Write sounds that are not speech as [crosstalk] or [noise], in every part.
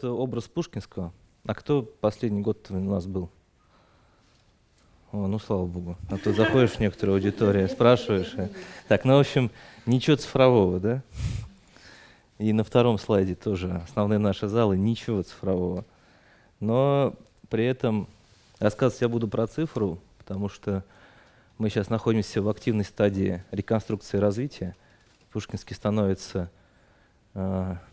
это образ Пушкинского. А кто последний год у нас был? О, ну, слава богу. А то заходишь в некоторую аудиторию, спрашиваешь. Так, ну, в общем, ничего цифрового, да? И на втором слайде тоже основные наши залы, ничего цифрового. Но при этом рассказывать я буду про цифру, потому что мы сейчас находимся в активной стадии реконструкции и развития. Пушкинский становится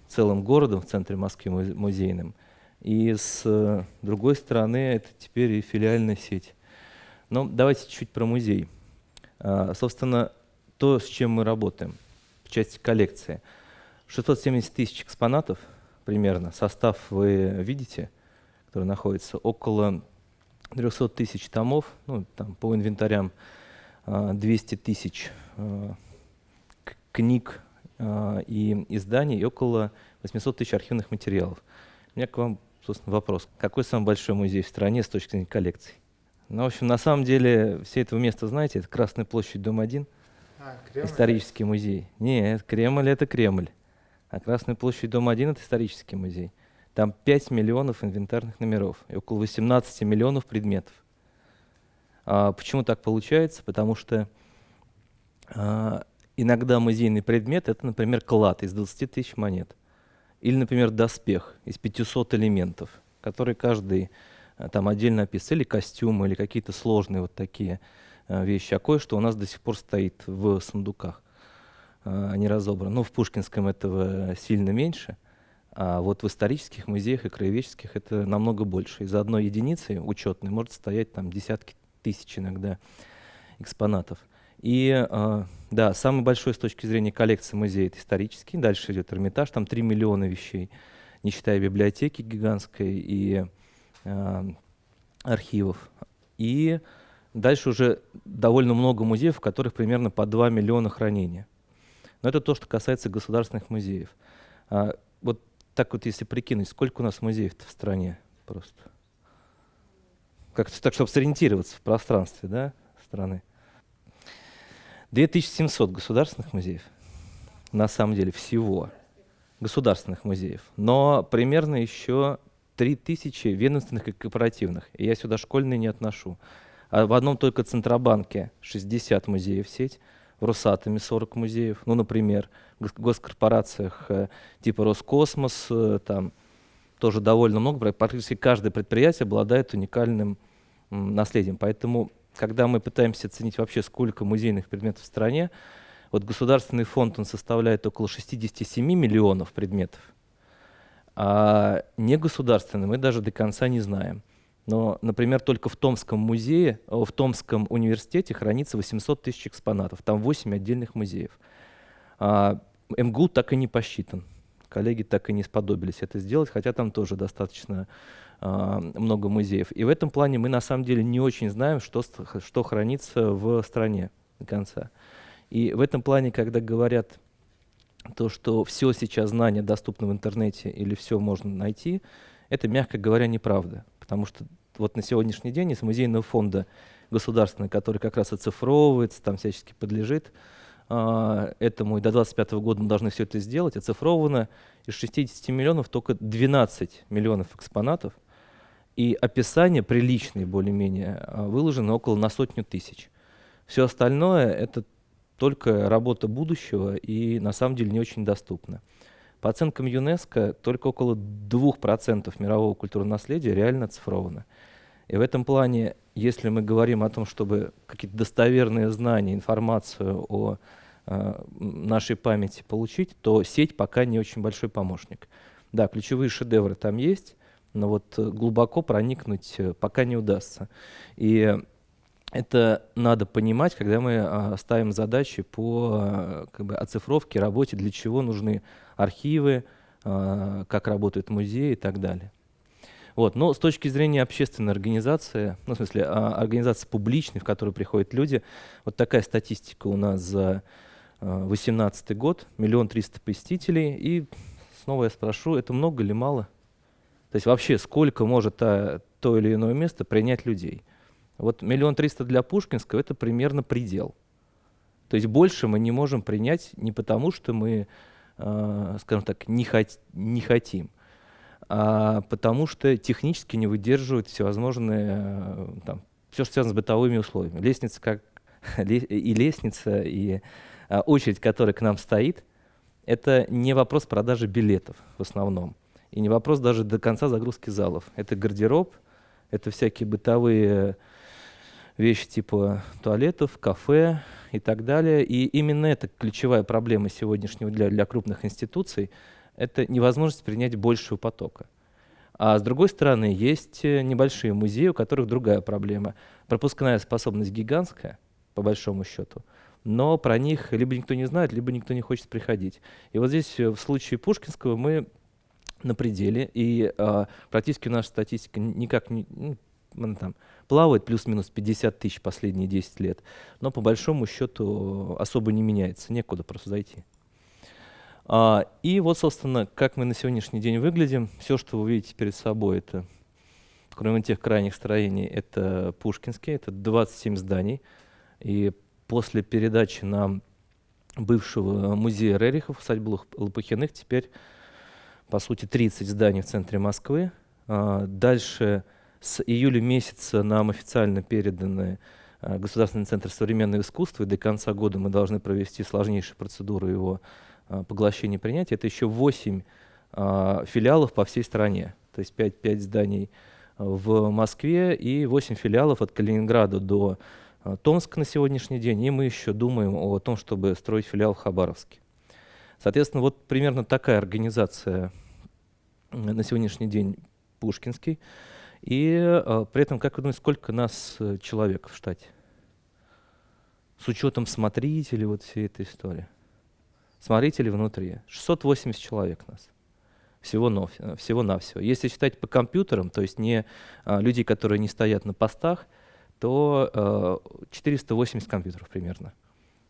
целым городом в центре Москвы музе- музейным. И с э, другой стороны, это теперь и филиальная сеть. Но давайте чуть про музей. А, собственно, то, с чем мы работаем в части коллекции. 670 тысяч экспонатов примерно. Состав вы видите, который находится около 300 тысяч томов, ну, там, по инвентарям а, 200 тысяч а, к- книг а, и изданий и около 800 тысяч архивных материалов. У меня к вам, собственно, вопрос. Какой самый большой музей в стране с точки зрения коллекций? Ну, в общем, на самом деле, все этого места знаете, это Красная площадь, дом 1, А, Кремль? исторический музей. Нет, Кремль — это Кремль. А Красная площадь, дом 1 — это исторический музей. Там 5 миллионов инвентарных номеров и около 18 миллионов предметов. А почему так получается? Потому что а, иногда музейный предмет — это, например, клад из 20 тысяч монет. Или, например, доспех из 500 элементов, который каждый а, там отдельно описывает, или костюмы, или какие-то сложные вот такие а, вещи. А кое-что у нас до сих пор стоит в сундуках, а, не разобрано. Ну, в Пушкинском этого сильно меньше, а вот в исторических музеях и краеведческих это намного больше. Из одной единицы учетной может стоять там десятки тысяч иногда экспонатов. И а, да, самый большой с точки зрения коллекции музея это исторический. Дальше идет Эрмитаж, там 3 миллиона вещей, не считая библиотеки гигантской и а, архивов. И дальше уже довольно много музеев, в которых примерно по 2 миллиона хранения. Но это то, что касается государственных музеев. А, вот так вот, если прикинуть, сколько у нас музеев в стране просто? Как-то так, чтобы сориентироваться в пространстве да, страны. 2700 государственных музеев, на самом деле, всего государственных музеев. Но примерно еще 3000 ведомственных и корпоративных. И я сюда школьные не отношу. А в одном только Центробанке 60 музеев сеть, в Росатоме 40 музеев, ну, например, в гос- госкорпорациях э, типа Роскосмос, э, там тоже довольно много, пра- практически каждое предприятие обладает уникальным наследием. Поэтому, когда мы пытаемся оценить вообще, сколько музейных предметов в стране, вот государственный фонд, он составляет около 67 миллионов предметов, а негосударственный мы даже до конца не знаем. Но, например, только в Томском музее, в Томском университете хранится 800 тысяч экспонатов, там 8 отдельных музеев. А МГУ так и не посчитан. Коллеги так и не сподобились это сделать, хотя там тоже достаточно много музеев. И в этом плане мы на самом деле не очень знаем, что, что хранится в стране до конца. И в этом плане, когда говорят то, что все сейчас знания доступны в интернете или все можно найти, это, мягко говоря, неправда. Потому что вот на сегодняшний день из музейного фонда государственного, который как раз оцифровывается, там всячески подлежит а, этому, и до 2025 года мы должны все это сделать, оцифровано из 60 миллионов только 12 миллионов экспонатов, и описание приличные более-менее а, выложено около на сотню тысяч. Все остальное — это только работа будущего и на самом деле не очень доступно. По оценкам ЮНЕСКО, только около 2% мирового культурного наследия реально оцифровано. И в этом плане, если мы говорим о том, чтобы какие-то достоверные знания, информацию о э, нашей памяти получить, то сеть пока не очень большой помощник. Да, ключевые шедевры там есть, но вот э, глубоко проникнуть э, пока не удастся. И это надо понимать, когда мы а, ставим задачи по а, как бы, оцифровке, работе, для чего нужны архивы, а, как работают музеи и так далее. Вот. Но с точки зрения общественной организации, ну, в смысле, организации публичной, в которую приходят люди, вот такая статистика у нас за 2018 год, миллион триста посетителей, и снова я спрошу, это много или мало? То есть вообще сколько может та- то или иное место принять людей? Вот миллион триста для Пушкинского — это примерно предел. То есть больше мы не можем принять не потому, что мы, э, скажем так, не, хот- не хотим. а потому что технически не выдерживают всевозможные, э, там, все, что связано с бытовыми условиями. Лестница как [laughs] и лестница, и а, очередь, которая к нам стоит, это не вопрос продажи билетов в основном. И не вопрос даже до конца загрузки залов. Это гардероб, это всякие бытовые вещи типа туалетов, кафе и так далее. И именно это ключевая проблема сегодняшнего для, для крупных институций – это невозможность принять большего потока. А с другой стороны, есть э, небольшие музеи, у которых другая проблема. Пропускная способность гигантская, по большому счету, но про них либо никто не знает, либо никто не хочет приходить. И вот здесь э, в случае Пушкинского мы на пределе, и а, практически наша статистика никак не... Ну, там, плавает плюс-минус 50 тысяч последние 10 лет, но по большому счету особо не меняется, некуда просто зайти. А, и вот, собственно, как мы на сегодняшний день выглядим. Все, что вы видите перед собой, это, кроме тех крайних строений, это Пушкинские, это 27 зданий. И после передачи нам бывшего музея Рерихов, усадьбы Лопухиных, теперь, по сути, 30 зданий в центре Москвы. А, дальше с июля месяца нам официально переданы а, Государственный центр современного искусства, и до конца года мы должны провести сложнейшую процедуру его а, поглощения принятия, это еще 8 а, филиалов по всей стране. То есть 5, 5 зданий в Москве и 8 филиалов от Калининграда до Томска на сегодняшний день. И мы еще думаем о том, чтобы строить филиал в Хабаровске. Соответственно, вот примерно такая организация на сегодняшний день Пушкинский. И э, при этом, как вы думаете, сколько нас э, человек в штате? С учетом смотрителей вот всей этой истории смотрителей внутри. 680 человек нас. Всего, всего навсего. Если считать по компьютерам, то есть не а, людей, которые не стоят на постах, то а, 480 компьютеров примерно.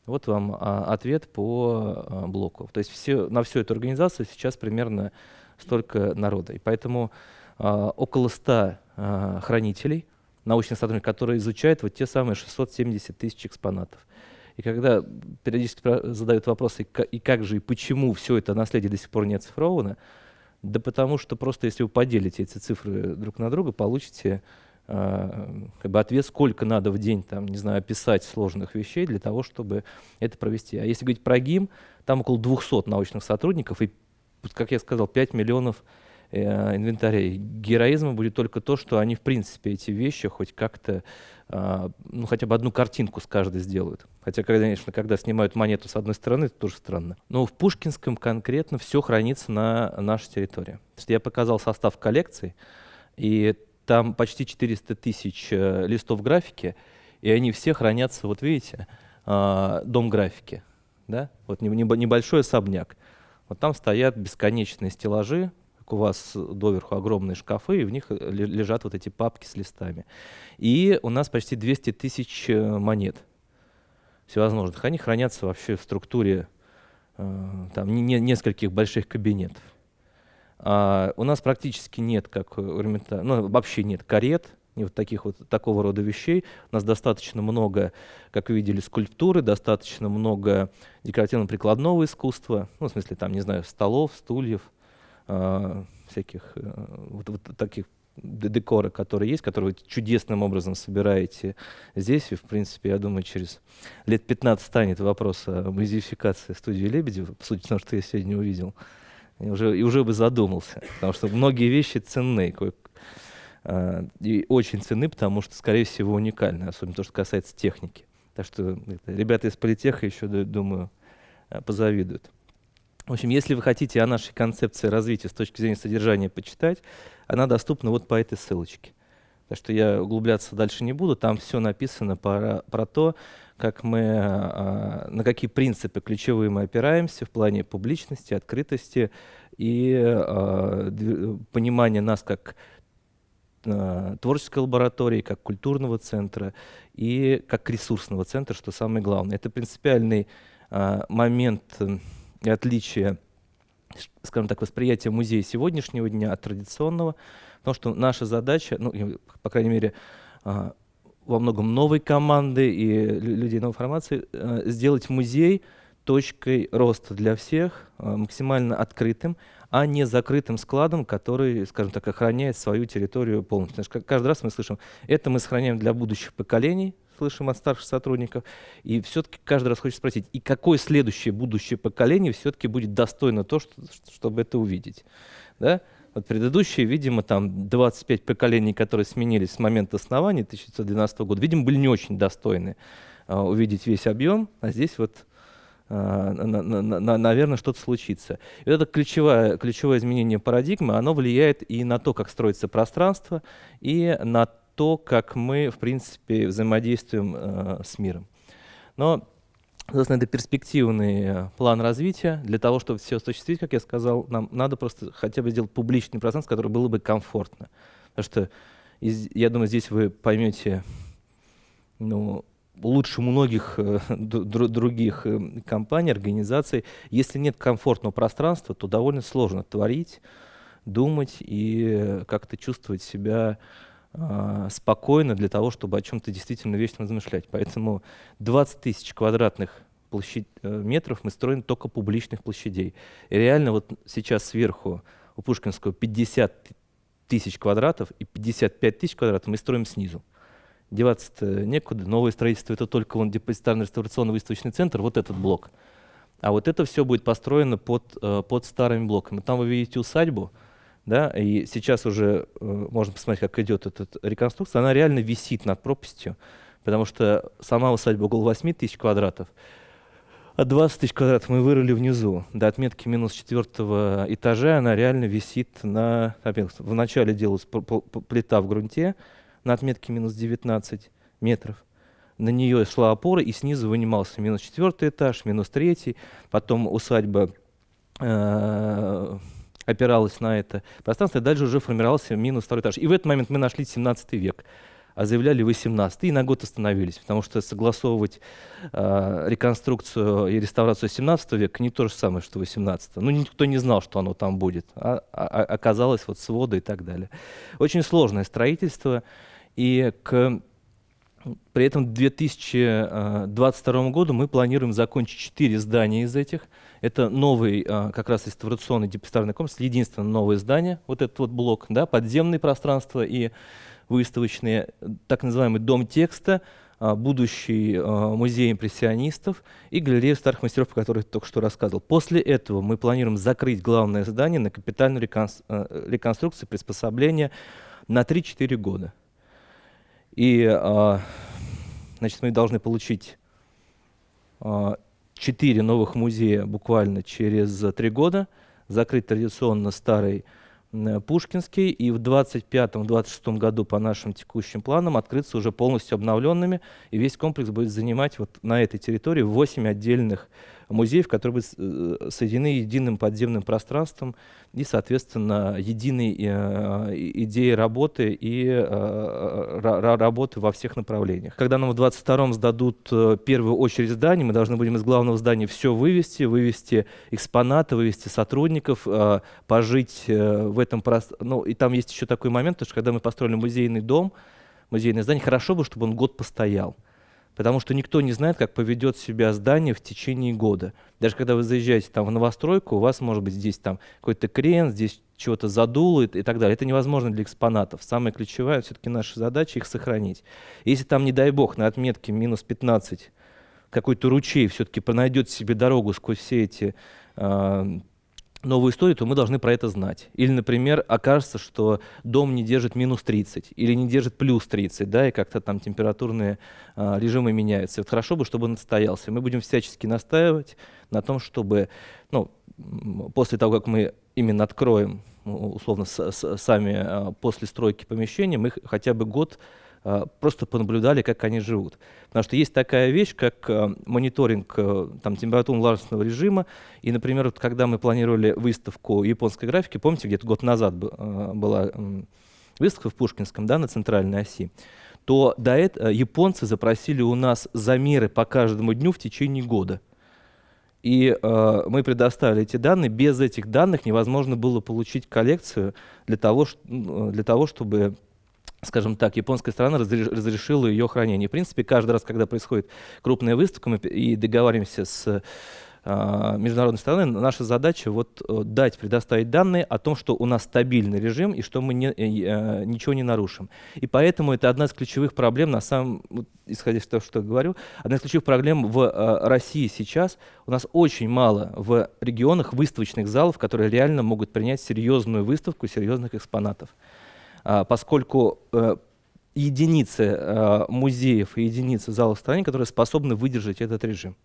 Вот вам а, ответ по а, блоку. То есть все, на всю эту организацию сейчас примерно столько народа. И поэтому а, около 100 а, хранителей, научных сотрудников, которые изучают вот те самые 670 тысяч экспонатов. И когда периодически задают вопросы, и как же, и почему все это наследие до сих пор не оцифровано, да потому что просто если вы поделите эти цифры друг на друга, получите как бы ответ, сколько надо в день, там, не знаю, описать сложных вещей для того, чтобы это провести. А если говорить про ГИМ, там около 200 научных сотрудников и, как я сказал, 5 миллионов э, инвентарей. Героизмом будет только то, что они, в принципе, эти вещи хоть как-то, э, ну, хотя бы одну картинку с каждой сделают. Хотя, конечно, когда снимают монету с одной стороны, это тоже странно. Но в Пушкинском конкретно все хранится на нашей территории. Я показал состав коллекции, и там почти 400 тысяч э, листов графики, и они все хранятся, вот видите, э, дом графики, да, вот небольшой особняк. Вот там стоят бесконечные стеллажи, у вас доверху огромные шкафы, и в них э, лежат вот эти папки с листами. И у нас почти 200 тысяч э, монет всевозможных. Они хранятся вообще в структуре там, не, нескольких больших кабинетов. А у нас практически нет, как ну, вообще нет карет, не вот таких вот такого рода вещей. У нас достаточно много, как вы видели, скульптуры, достаточно много декоративно-прикладного искусства, ну, в смысле, там, не знаю, столов, стульев, э, всяких э, вот, вот таких декора, которые есть, которые вы чудесным образом собираете здесь. И, в принципе, я думаю, через лет 15 станет вопрос о музеификации студии Лебедева, по сути, того, что я сегодня увидел. И уже, и уже бы задумался, потому что многие вещи ценны, э, и очень ценны, потому что, скорее всего, уникальны, особенно то, что касается техники. Так что ребята из политеха еще, думаю, э, позавидуют. В общем, если вы хотите о нашей концепции развития с точки зрения содержания почитать, она доступна вот по этой ссылочке. Так что я углубляться дальше не буду, там все написано про, про то, как мы, а, на какие принципы ключевые мы опираемся в плане публичности, открытости и а, понимания нас как а, творческой лаборатории, как культурного центра и как ресурсного центра, что самое главное. Это принципиальный момент и отличие, скажем так, восприятия музея сегодняшнего дня от традиционного, потому что наша задача, ну, по крайней мере, во многом новой команды и людей новой формации, э, сделать музей точкой роста для всех, максимально открытым, а не закрытым складом, который, скажем так, охраняет свою территорию полностью. Что каждый раз мы слышим, это мы сохраняем для будущих поколений, слышим от старших сотрудников, и все-таки каждый раз хочется спросить, и какое следующее будущее поколение все-таки будет достойно то, что, чтобы это увидеть. Да? Вот предыдущие, видимо, там 25 поколений, которые сменились с момента основания 1912 года, видимо, были не очень достойны uh, увидеть весь объем, а здесь вот на, наверное, что-то случится. И это ключевое, ключевое изменение парадигмы, оно влияет и на то, как строится пространство, и на то, как мы, в принципе, взаимодействуем uh, с миром. Но Собственно, это перспективный э, план развития. Для того, чтобы все осуществить, как я сказал, нам надо просто хотя бы сделать публичный пространство, которое было бы комфортно. Потому что, я думаю, здесь вы поймете ну, лучше многих э, других э, компаний, организаций. Если нет комфортного пространства, то довольно сложно творить, думать и как-то чувствовать себя спокойно для того, чтобы о чем-то действительно вечно размышлять. Поэтому 20 тысяч квадратных площадь, э, метров мы строим только публичных площадей. И реально вот сейчас сверху у Пушкинского 50 тысяч квадратов и 55 тысяч квадратов мы строим снизу. Деваться-то некуда. Новое строительство — это только вон депозитарный реставрационный выставочный центр, вот этот блок. А вот это все будет построено под, э, под старыми блоками. Там вы видите усадьбу, да, и сейчас уже э, можно посмотреть, как идет эта реконструкция, она реально висит над пропастью, потому что сама усадьба около 8 тысяч квадратов, а 20 тысяч квадратов мы вырыли внизу, до отметки минус четвертого этажа, она реально висит на... Вначале делалась плита в грунте на отметке минус 19 метров, на нее шла опора, и снизу вынимался минус четвертый этаж, минус третий, потом усадьба э, опиралась на это пространство, и дальше уже формировался минус второй этаж. И в этот момент мы нашли 17 век, а заявляли 18 и на год остановились, потому что согласовывать э, реконструкцию и реставрацию 17 века не то же самое, что 18 Ну, никто не знал, что оно там будет, а, а, а оказалось вот своды и так далее. Очень сложное строительство, и к при этом к 2022 году мы планируем закончить 4 здания из этих. Это новый а, как раз реставрационный депозитарный комплекс, единственное новое здание, вот этот вот блок, да, подземные пространства и выставочные, так называемый дом текста, а, будущий а, музей импрессионистов и галерея старых мастеров, о которой я только что рассказывал. После этого мы планируем закрыть главное здание на капитальную реконструкцию, приспособление на 3-4 года. И значит, мы должны получить четыре новых музея буквально через три года, закрыть традиционно старый Пушкинский, и в 25-26 году по нашим текущим планам открыться уже полностью обновленными, и весь комплекс будет занимать вот на этой территории 8 отдельных музеев, которые будут э, соединены единым подземным пространством и, соответственно, единой э, идеей работы и э, работы во всех направлениях. Когда нам в 22-м сдадут первую очередь зданий, мы должны будем из главного здания все вывести, вывести экспонаты, вывести сотрудников, пожить в этом пространстве. Ну, и там есть еще такой момент, что когда мы построили музейный дом, музейное здание, хорошо бы, чтобы он год постоял потому что никто не знает, как поведет себя здание в течение года. Даже когда вы заезжаете там в новостройку, у вас может быть здесь там какой-то крен, здесь чего-то задуло и, так далее. Это невозможно для экспонатов. Самое ключевое, все-таки наша задача их сохранить. Если там, не дай бог, на отметке минус 15 какой-то ручей все-таки найдет себе дорогу сквозь все эти э, новую историю, то мы должны про это знать. Или, например, окажется, что дом не держит минус 30 или не держит плюс 30, да, и как-то там температурные а, режимы меняются. Вот хорошо бы, чтобы он отстоялся. Мы будем всячески настаивать на том, чтобы, ну, после того, как мы именно откроем, условно, с, с, сами а, после стройки помещения, мы хотя бы год просто понаблюдали, как они живут. Потому что есть такая вещь, как а, мониторинг а, там, температурно-влажностного режима. И, например, вот, когда мы планировали выставку японской графики, помните, где-то год назад была выставка в Пушкинском, да, на центральной оси, то до этого японцы запросили у нас замеры по каждому дню в течение года. И э, мы предоставили эти данные. Без этих данных невозможно было получить коллекцию для того, для того чтобы скажем так, японская сторона разрешила ее хранение. В принципе, каждый раз, когда происходит крупная выставка, мы и договариваемся с э, международной стороны, наша задача вот э, дать, предоставить данные о том, что у нас стабильный режим и что мы не, э, ничего не нарушим. И поэтому это одна из ключевых проблем, на самом, исходя из того, что я говорю, одна из ключевых проблем в э, России сейчас. У нас очень мало в регионах выставочных залов, которые реально могут принять серьезную выставку серьезных экспонатов. А, поскольку э, единицы э, музеев и единицы залов в стране, которые способны выдержать этот режим.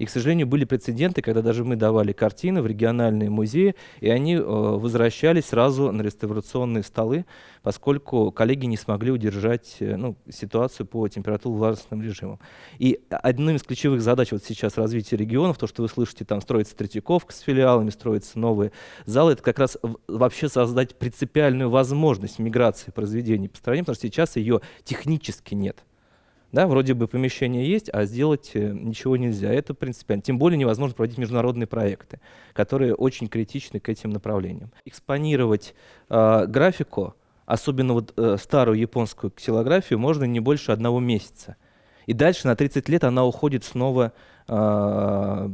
И, к сожалению, были прецеденты, когда даже мы давали картины в региональные музеи, и они э, возвращались сразу на реставрационные столы, поскольку коллеги не смогли удержать э, ну, ситуацию по температурно-влажностным режимам. И одной из ключевых задач вот сейчас развития регионов, то, что вы слышите, там строится Третьяковка с филиалами, строятся новые залы, это как раз вообще создать принципиальную возможность миграции произведений по стране, потому что сейчас ее технически нет. Да, вроде бы помещение есть, а сделать э, ничего нельзя. Это принципиально. Тем более невозможно проводить международные проекты, которые очень критичны к этим направлениям. Экспонировать э, графику, особенно вот э, старую японскую ксилографию, можно не больше одного месяца. И дальше на 30 лет она уходит снова э,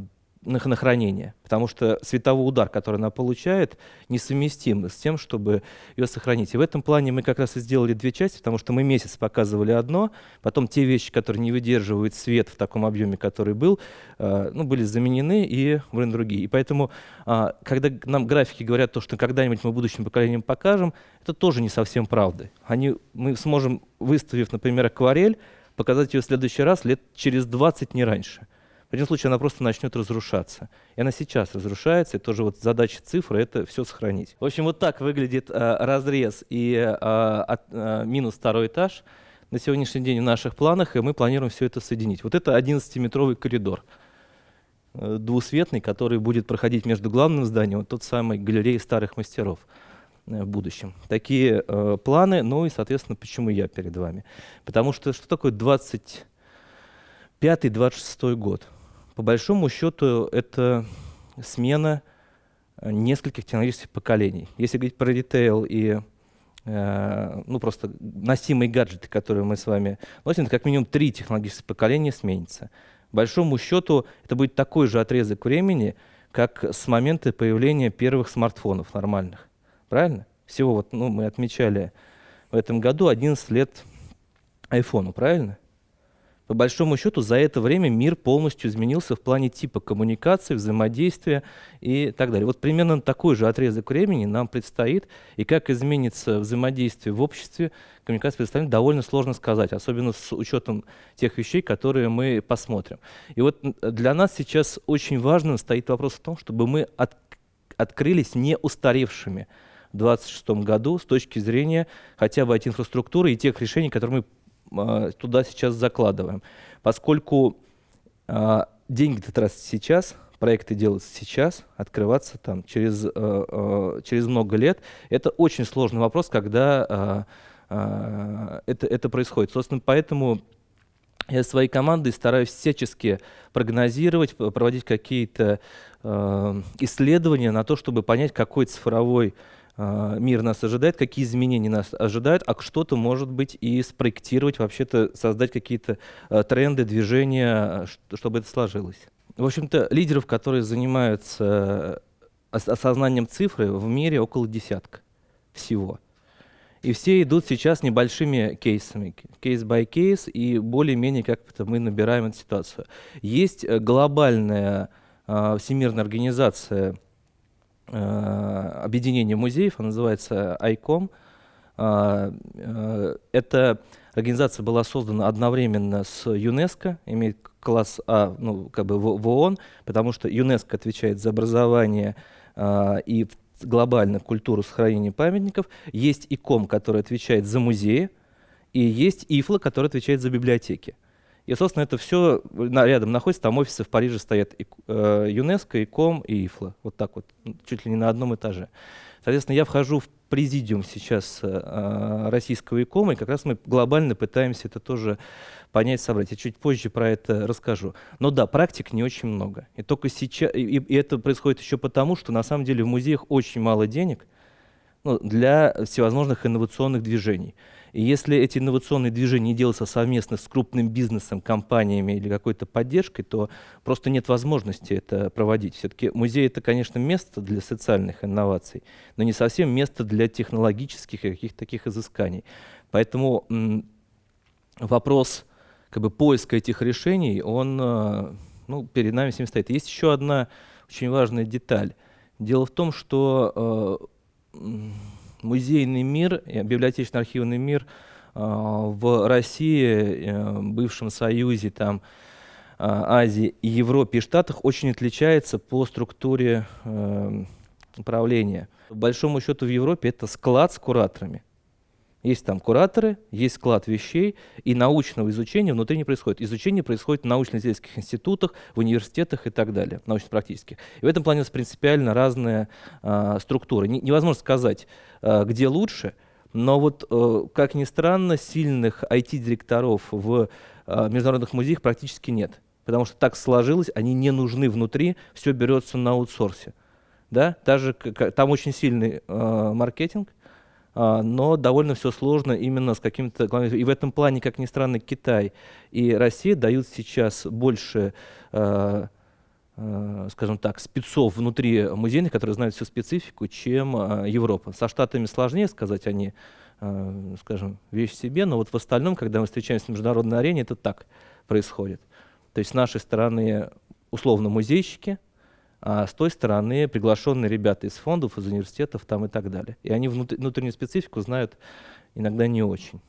на, на хранение, потому что световой удар, который она получает, несовместим с тем, чтобы ее сохранить. И в этом плане мы как раз и сделали две части, потому что мы месяц показывали одно, потом те вещи, которые не выдерживают свет в таком объеме, который был, э, ну, были заменены и выбраны другие. И поэтому, э, когда нам графики говорят то, что когда-нибудь мы будущим поколениям покажем, это тоже не совсем правда. Они, мы сможем, выставив, например, акварель, показать ее в следующий раз лет через 20, не раньше. В этом случае она просто начнет разрушаться. И она сейчас разрушается, и тоже вот задача цифры — это все сохранить. В общем, вот так выглядит э, разрез и э, от, э, минус второй этаж на сегодняшний день в наших планах, и мы планируем все это соединить. Вот это 11-метровый коридор э, двусветный, который будет проходить между главным зданием, вот тот самый галереей старых мастеров э, в будущем. Такие э, планы, ну и, соответственно, почему я перед вами? Потому что что такое 25-26 год? По большому счету это смена э, нескольких технологических поколений. Если говорить про ритейл и э, ну, просто носимые гаджеты, которые мы с вами носим, это как минимум три технологических поколения сменится. По большому счету это будет такой же отрезок времени, как с момента появления первых смартфонов нормальных. Правильно? Всего вот, ну, мы отмечали в этом году 11 лет айфону, правильно? По большому счету, за это время мир полностью изменился в плане типа коммуникации, взаимодействия и так далее. Вот примерно такой же отрезок времени нам предстоит, и как изменится взаимодействие в обществе, коммуникация предоставлена, довольно сложно сказать, особенно с учетом тех вещей, которые мы посмотрим. И вот для нас сейчас очень важно стоит вопрос в том, чтобы мы от, открылись не устаревшими в 2026 году с точки зрения хотя бы IT-инфраструктуры и тех решений, которые мы туда сейчас закладываем. Поскольку а, деньги тратятся сейчас, проекты делаются сейчас, открываться там через, а, через много лет, это очень сложный вопрос, когда это, это происходит. Собственно, поэтому я своей командой стараюсь всячески прогнозировать, проводить какие-то э, исследования на то, чтобы понять, какой цифровой а, мир нас ожидает, какие изменения нас ожидают, а что-то, может быть, и спроектировать, вообще-то создать какие-то а, тренды, движения, чтобы это сложилось. В общем-то, лидеров, которые занимаются осознанием цифры, в мире около десятка всего. И все идут сейчас небольшими кейсами, case by case, и более-менее как-то мы набираем эту ситуацию. Есть э, глобальная э, всемирная организация объединение музеев, она называется ICOM. А, э, эта организация была создана одновременно с ЮНЕСКО, имеет класс А ну, как бы в, в ООН, потому что ЮНЕСКО отвечает за образование а, и глобально культуру сохранения памятников. Есть ИКОМ, который отвечает за музеи, и есть ИФЛА, который отвечает за библиотеки. И, собственно, это все рядом находится, там офисы в Париже стоят и, э, ЮНЕСКО, ИКОМ и ИФЛА, вот так вот, чуть ли не на одном этаже. Соответственно, я вхожу в президиум сейчас э, российского ИКОМа, и как раз мы глобально пытаемся это тоже понять, собрать. Я чуть позже про это расскажу. Но да, практик не очень много. И только сейчас, и, и это происходит еще потому, что на самом деле в музеях очень мало денег ну, для всевозможных инновационных движений. И если эти инновационные движения делаются совместно с крупным бизнесом, компаниями или какой-то поддержкой, то просто нет возможности это проводить. Все-таки музей — это, конечно, место для социальных инноваций, но не совсем место для технологических и каких-то таких изысканий. Поэтому вопрос как бы, поиска этих решений, он э, ну, перед нами всеми стоит. Есть еще одна очень важная деталь. Дело в том, что э, музейный мир, библиотечно-архивный мир э, в России, э, бывшем Союзе, там, э, Азии, Европе и Штатах очень отличается по структуре э, управления. По большому счету в Европе это склад с кураторами. Есть там кураторы, есть склад вещей, и научного изучения внутри не происходит. Изучение происходит в научно-исследовательских институтах, в университетах и так далее, научно-практических. И в этом плане принципиально разная а, структура. Не, невозможно сказать, а, где лучше, но вот, а, как ни странно, сильных IT-директоров в а, международных музеях практически нет. Потому что так сложилось, они не нужны внутри, все берется на аутсорсе. Да? Даже, там очень сильный э, маркетинг, но довольно все сложно именно с каким-то... И в этом плане, как ни странно, Китай и Россия дают сейчас больше а, а, скажем так, спецов внутри музейных, которые знают всю специфику, чем Европа. Со Штатами сложнее сказать, они, скажем, вещь себе, но вот в остальном, когда мы встречаемся на международной арене, это так происходит. То есть с нашей стороны условно музейщики, а с той стороны приглашенные ребята из фондов, из университетов там и так далее. И они внутреннюю специфику знают иногда не очень.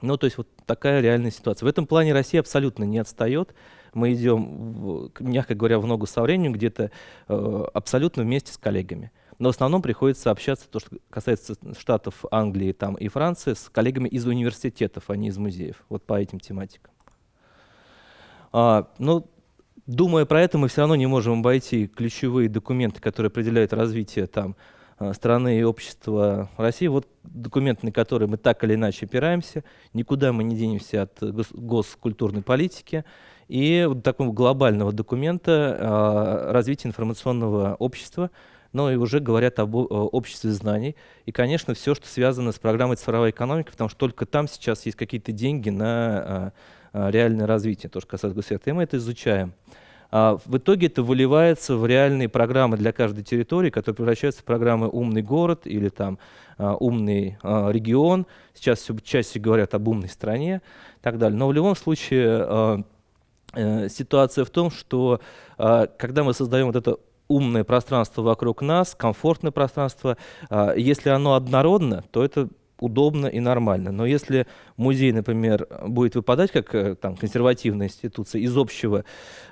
Ну, то есть вот такая реальная ситуация. В этом плане Россия абсолютно не отстает. Мы идем, мягко говоря, в ногу со временем, где-то э, абсолютно вместе с коллегами. Но в основном приходится общаться, то, что касается штатов Англии там, и Франции, с коллегами из университетов, а не из музеев. Вот по этим тематикам. А, ну, Думая про это, мы все равно не можем обойти ключевые документы, которые определяют развитие там, э, страны и общества России. Вот документы, на которые мы так или иначе опираемся. Никуда мы не денемся от госкультурной политики. И вот такого глобального документа э, развития информационного общества, но и уже говорят об обществе знаний. И, конечно, все, что связано с программой цифровой экономики, потому что только там сейчас есть какие-то деньги на э, реальное развитие, то, что касается госсектора, и мы это изучаем. А в итоге это выливается в реальные программы для каждой территории, которые превращаются в программы «Умный город» или там а, «Умный а, регион». Сейчас все чаще говорят об умной стране и так далее. Но в любом случае э, ситуация в том, что когда мы создаем вот это умное пространство вокруг нас, комфортное пространство, если оно однородно, то это удобно и нормально. Но если музей, например, будет выпадать как э, там, консервативная институция из общего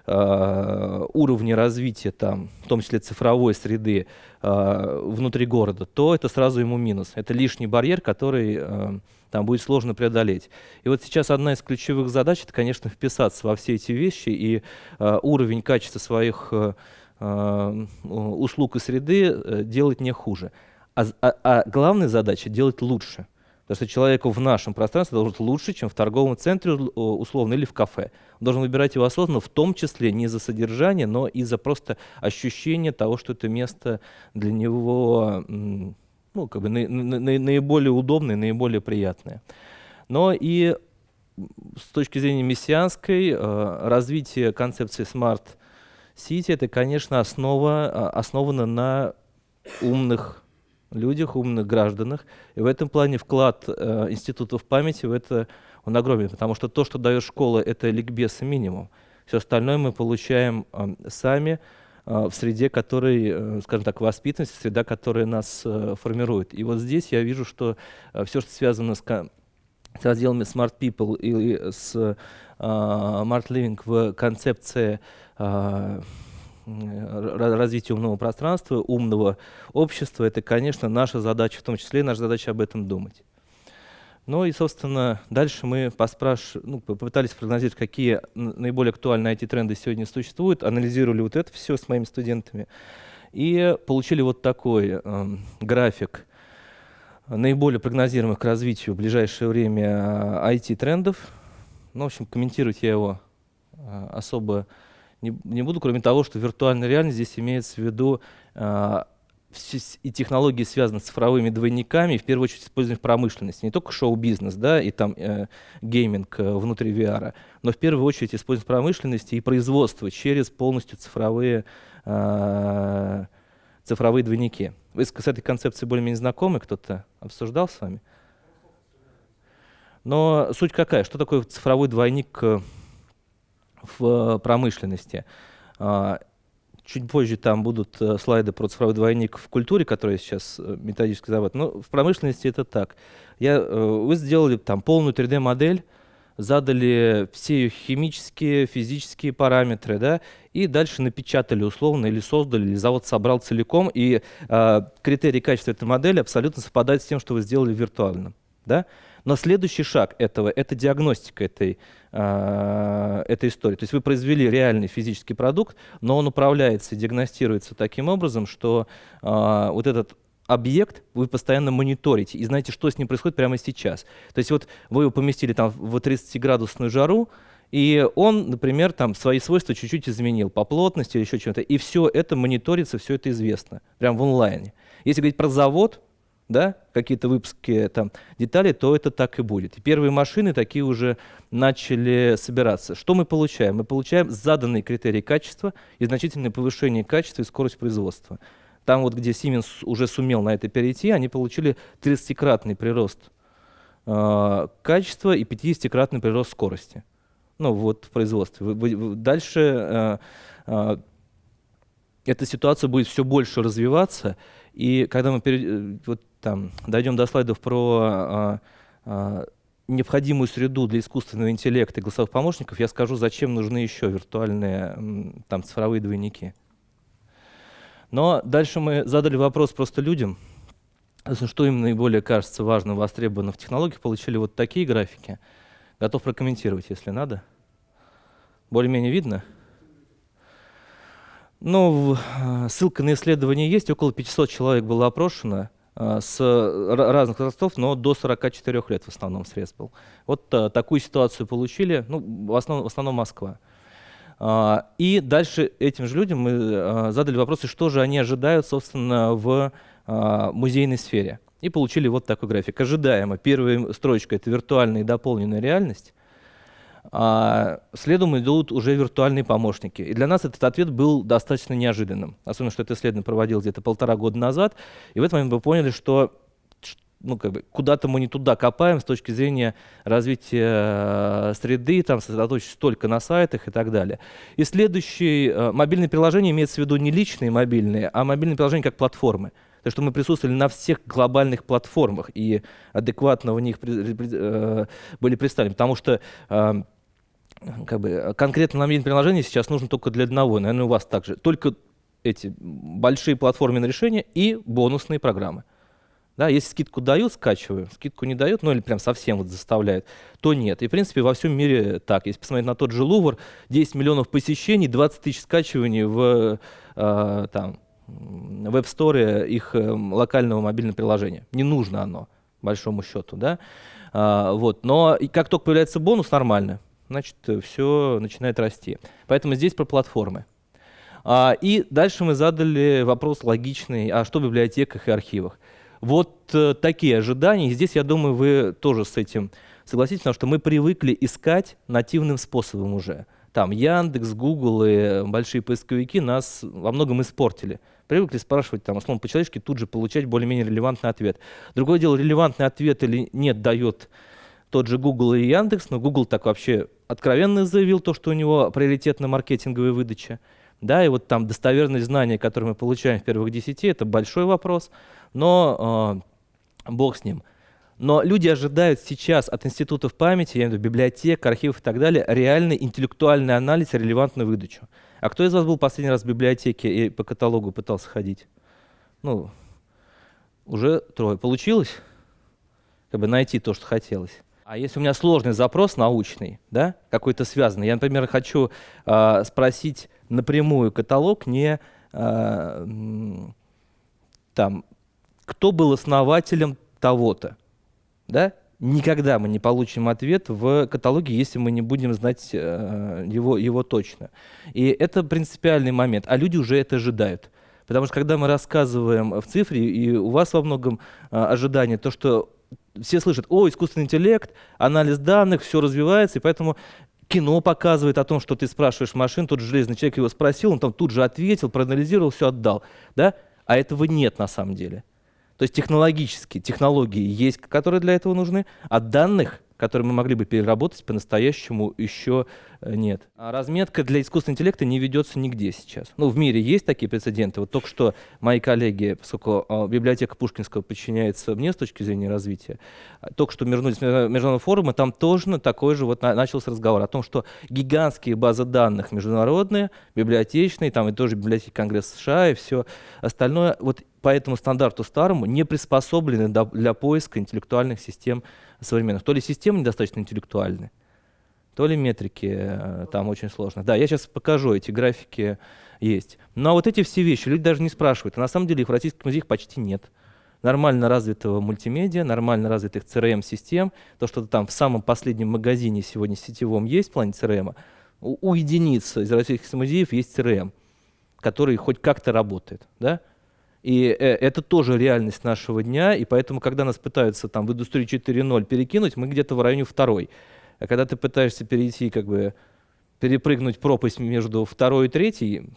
э, уровня развития, там, в том числе цифровой среды э, внутри города, то это сразу ему минус. Это лишний барьер, который э, там будет сложно преодолеть. И вот сейчас одна из ключевых задач, это, конечно, вписаться во все эти вещи и э, уровень качества своих э, э услуг и среды э, делать не хуже. А, а, а главная задача делать лучше. Потому что человеку в нашем пространстве должен быть лучше, чем в торговом центре условно или в кафе. Он должен выбирать его осознанно, в том числе не за содержание, но и за просто ощущение того, что это место для него ну, как бы на, на, на, наиболее удобное, наиболее приятное. Но и с точки зрения мессианской, э, развитие концепции Smart City, это, конечно, основа, а, основано на умных людях, умных гражданах. И в этом плане вклад э, институтов памяти в это он огромен, потому что то, что дает школа, это ликбез минимум. Все остальное мы получаем э, сами э, в среде, которой, э, скажем так, воспитанность, среда, которая нас э, формирует. И вот здесь я вижу, что э, все, что связано с, с разделами Smart People и с э, Smart Living в концепции э, развития умного пространства, умного общества, это, конечно, наша задача, в том числе наша задача об этом думать. Ну и, собственно, дальше мы поспраш... ну, попытались прогнозировать, какие наиболее актуальные IT-тренды сегодня существуют, анализировали вот это все с моими студентами и получили вот такой э, график наиболее прогнозируемых к развитию в ближайшее время IT-трендов. Ну, в общем, комментировать я его э, особо не, не буду, кроме того, что виртуальная реальность здесь имеется в виду э, и технологии связаны с цифровыми двойниками, в первую очередь используем в промышленности. Не только шоу-бизнес, да, и там э, гейминг э, внутри VR, но в первую очередь используем в промышленности и производство через полностью цифровые, э, цифровые двойники. Вы с, с этой концепцией более-менее знакомы? Кто-то обсуждал с вами? Но суть какая? Что такое цифровой двойник э, в промышленности? А, чуть позже там будут э, слайды про цифровой двойник в культуре, который сейчас э, методически завод. Но в промышленности это так. Я, вы сделали там полную 3D-модель, задали все ее химические, физические параметры, да, и дальше напечатали условно или создали, или завод собрал целиком, и э, критерии качества этой модели абсолютно совпадают с тем, что вы сделали виртуально. Да? Но следующий шаг этого — это диагностика этой, э, этой истории. То есть вы произвели реальный физический продукт, но он управляется и диагностируется таким образом, что э, вот этот объект вы постоянно мониторите и знаете, что с ним происходит прямо сейчас. То есть вот вы его поместили там в 30-градусную жару, и он, например, там свои свойства чуть-чуть изменил по плотности или еще чем-то. И все это мониторится, все это известно, прям в онлайне. Если говорить про завод, да, какие-то выпуски там деталей, то это так и будет. И первые машины такие уже начали собираться. Что мы получаем? Мы получаем заданные критерии качества и значительное повышение качества и скорость производства. Там вот, где Siemens уже сумел на это перейти, они получили 30-кратный прирост э, качества и 50-кратный прирост скорости. Ну вот в производстве. Дальше э, э, эта ситуация будет все больше развиваться, и когда мы перед, э, вот, там, дойдем до слайдов про а, а, необходимую среду для искусственного интеллекта и голосовых помощников, я скажу, зачем нужны еще виртуальные там, цифровые двойники. Но дальше мы задали вопрос просто людям, что им наиболее кажется важным, востребованным в технологиях, получили вот такие графики. Готов прокомментировать, если надо. Более-менее видно? Ну, э, ссылка на исследование есть, около 500 человек было опрошено с разных возрастов, но до 44 лет в основном срез был. Вот а, такую ситуацию получили, ну, в основном, в основном Москва. А, и дальше этим же людям мы а, задали вопросы, что же они ожидают, собственно, в музейной сфере. И получили вот такой график. Ожидаемо. Первая строчка — это виртуальная и дополненная реальность а следом идут уже виртуальные помощники. И для нас этот ответ был достаточно неожиданным. Особенно, что это исследование проводил где-то полтора года назад. И в этот момент мы поняли, что ну, как бы, куда-то мы не туда копаем с точки зрения развития э, среды, там сосредоточиться только на сайтах и так далее. И следующее, э, мобильные приложения имеется в виду не личные мобильные, а мобильные приложения как платформы. То, что мы присутствовали на всех глобальных платформах и адекватно в них э, были представлены. Потому что как бы, конкретно нам приложение сейчас нужно только для одного, наверное, у вас также. Только эти большие платформенные решения и бонусные программы. Да, если скидку дают, скачиваю, скидку не дают, ну или прям совсем вот заставляют, то нет. И в принципе во всем мире так. Если посмотреть на тот же Лувр, 10 миллионов посещений, 20 тысяч скачиваний в э, там, веб-сторе их э, локального мобильного приложения. Не нужно оно, большому счету. Да? А, вот. Но и как только появляется бонус, нормально значит, все начинает расти. Поэтому здесь про платформы. А, и дальше мы задали вопрос логичный, а что в библиотеках и архивах? Вот э, такие ожидания. Здесь, я думаю, вы тоже с этим согласитесь, потому что мы привыкли искать нативным способом уже. Там Яндекс, Google и большие поисковики нас во многом испортили. Привыкли спрашивать, там, условно, по-человечески, тут же получать более-менее релевантный ответ. Другое дело, релевантный ответ или нет дает тот же Google и Яндекс, но Google так вообще откровенно заявил то, что у него приоритетная маркетинговая выдача. Да, и вот там достоверность знаний, которые мы получаем в первых десяти, это большой вопрос, но э, бог с ним. Но люди ожидают сейчас от институтов памяти, я имею в виду библиотек, архивов и так далее, реальный интеллектуальный анализ релевантную выдачу. А кто из вас был последний раз в библиотеке и по каталогу пытался ходить? Ну, уже трое. Получилось? Как бы найти то, что хотелось. А если у меня сложный запрос научный, да, какой-то связанный, я, например, хочу э, спросить напрямую каталог не э, там, кто был основателем того-то, да, никогда мы не получим ответ в каталоге, если мы не будем знать э, его, его точно. И это принципиальный момент, а люди уже это ожидают. Потому что когда мы рассказываем в цифре, и у вас во многом а, ожидание, то, что все слышат, о, искусственный интеллект, анализ данных, все развивается, и поэтому кино показывает о том, что ты спрашиваешь машин, тот же железный человек его спросил, он там тут же ответил, проанализировал, все отдал. Да? А этого нет на самом деле. То есть технологически, технологии есть, которые для этого нужны, а данных которые мы могли бы переработать, по-настоящему еще э, нет. А разметка для искусственного интеллекта не ведется нигде сейчас. Ну, в мире есть такие прецеденты. Вот только что мои коллеги, поскольку а, библиотека Пушкинского подчиняется мне с точки зрения развития, а, только что вернулись с международного форума, там тоже такой же вот начался разговор о том, что гигантские базы данных международные, библиотечные, там и тоже библиотеки Конгресса США и все остальное, вот по этому стандарту старому не приспособлены для поиска интеллектуальных систем современных. То ли системы недостаточно интеллектуальны, то ли метрики э, там очень сложно. Да, я сейчас покажу, эти графики есть. Но вот эти все вещи люди даже не спрашивают. А на самом деле их в российских музеях почти нет. Нормально развитого мультимедиа, нормально развитых CRM-систем, то, что там в самом последнем магазине сегодня сетевом есть в плане CRM, у, у единиц из российских музеев есть CRM, который хоть как-то работает. Да? И э, это тоже реальность нашего дня, и поэтому, когда нас пытаются там в индустрию 4.0 перекинуть, мы где-то в районе второй. А когда ты пытаешься перейти, как бы, перепрыгнуть пропасть между второй и третьей,